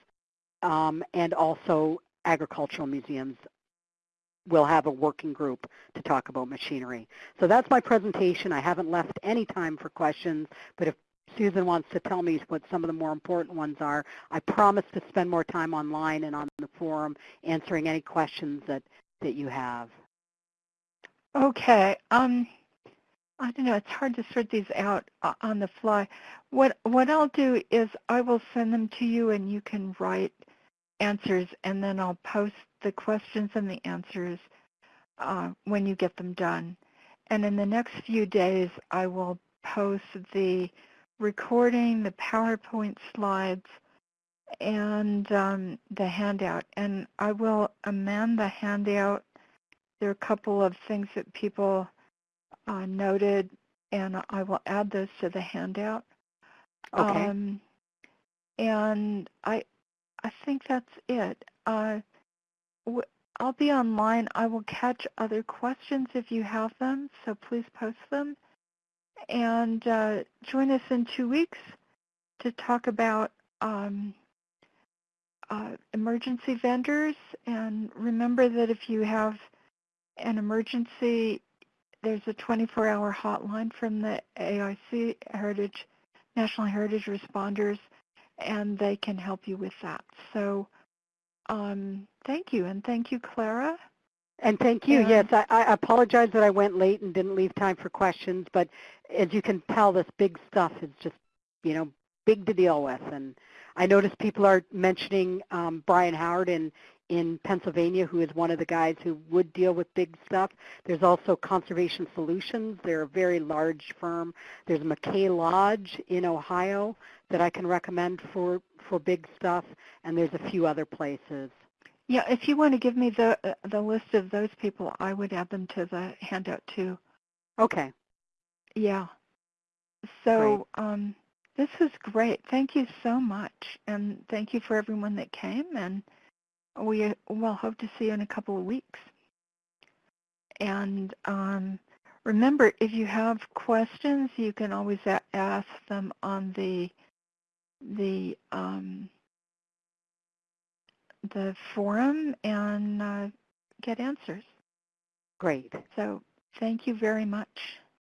um, and also agricultural museums will have a working group to talk about machinery. So that's my presentation. I haven't left any time for questions, but if Susan wants to tell me what some of the more important ones are, I promise to spend more time online and on the forum answering any questions that, that you have. Okay. Um, I don't know. It's hard to sort these out uh, on the fly. What what I'll do is I will send them to you, and you can write answers, and then I'll post the questions and the answers uh, when you get them done. And in the next few days, I will post the recording, the PowerPoint slides, and um, the handout. And I will amend the handout. There are a couple of things that people uh, noted, and I will add those to the handout. Okay. Um, and I, I think that's it. Uh, I'll be online. I will catch other questions if you have them, so please post them. And uh, join us in two weeks to talk about um, uh, emergency vendors. And remember that if you have an emergency, there's a 24-hour hotline from the AIC Heritage National Heritage Responders, and they can help you with that. So um, thank you, and thank you, Clara. And thank you. And- Yes, I, I apologize that I went late and didn't leave time for questions, but as you can tell, this big stuff is just, you know, big to deal with. And I noticed people are mentioning um, Brian Howard in, in Pennsylvania, who is one of the guys who would deal with big stuff. There's also Conservation Solutions. They're a very large firm. There's McKay Lodge in Ohio that I can recommend for, for big stuff, and there's a few other places. Yeah, if you want to give me the uh, the list of those people, I would add them to the handout too. Okay. Yeah. So um, this is great. Thank you so much, and thank you for everyone that came. And we will hope to see you in a couple of weeks. And um, remember, if you have questions, you can always a- ask them on the the um, the forum and uh, get answers. Great. So thank you very much.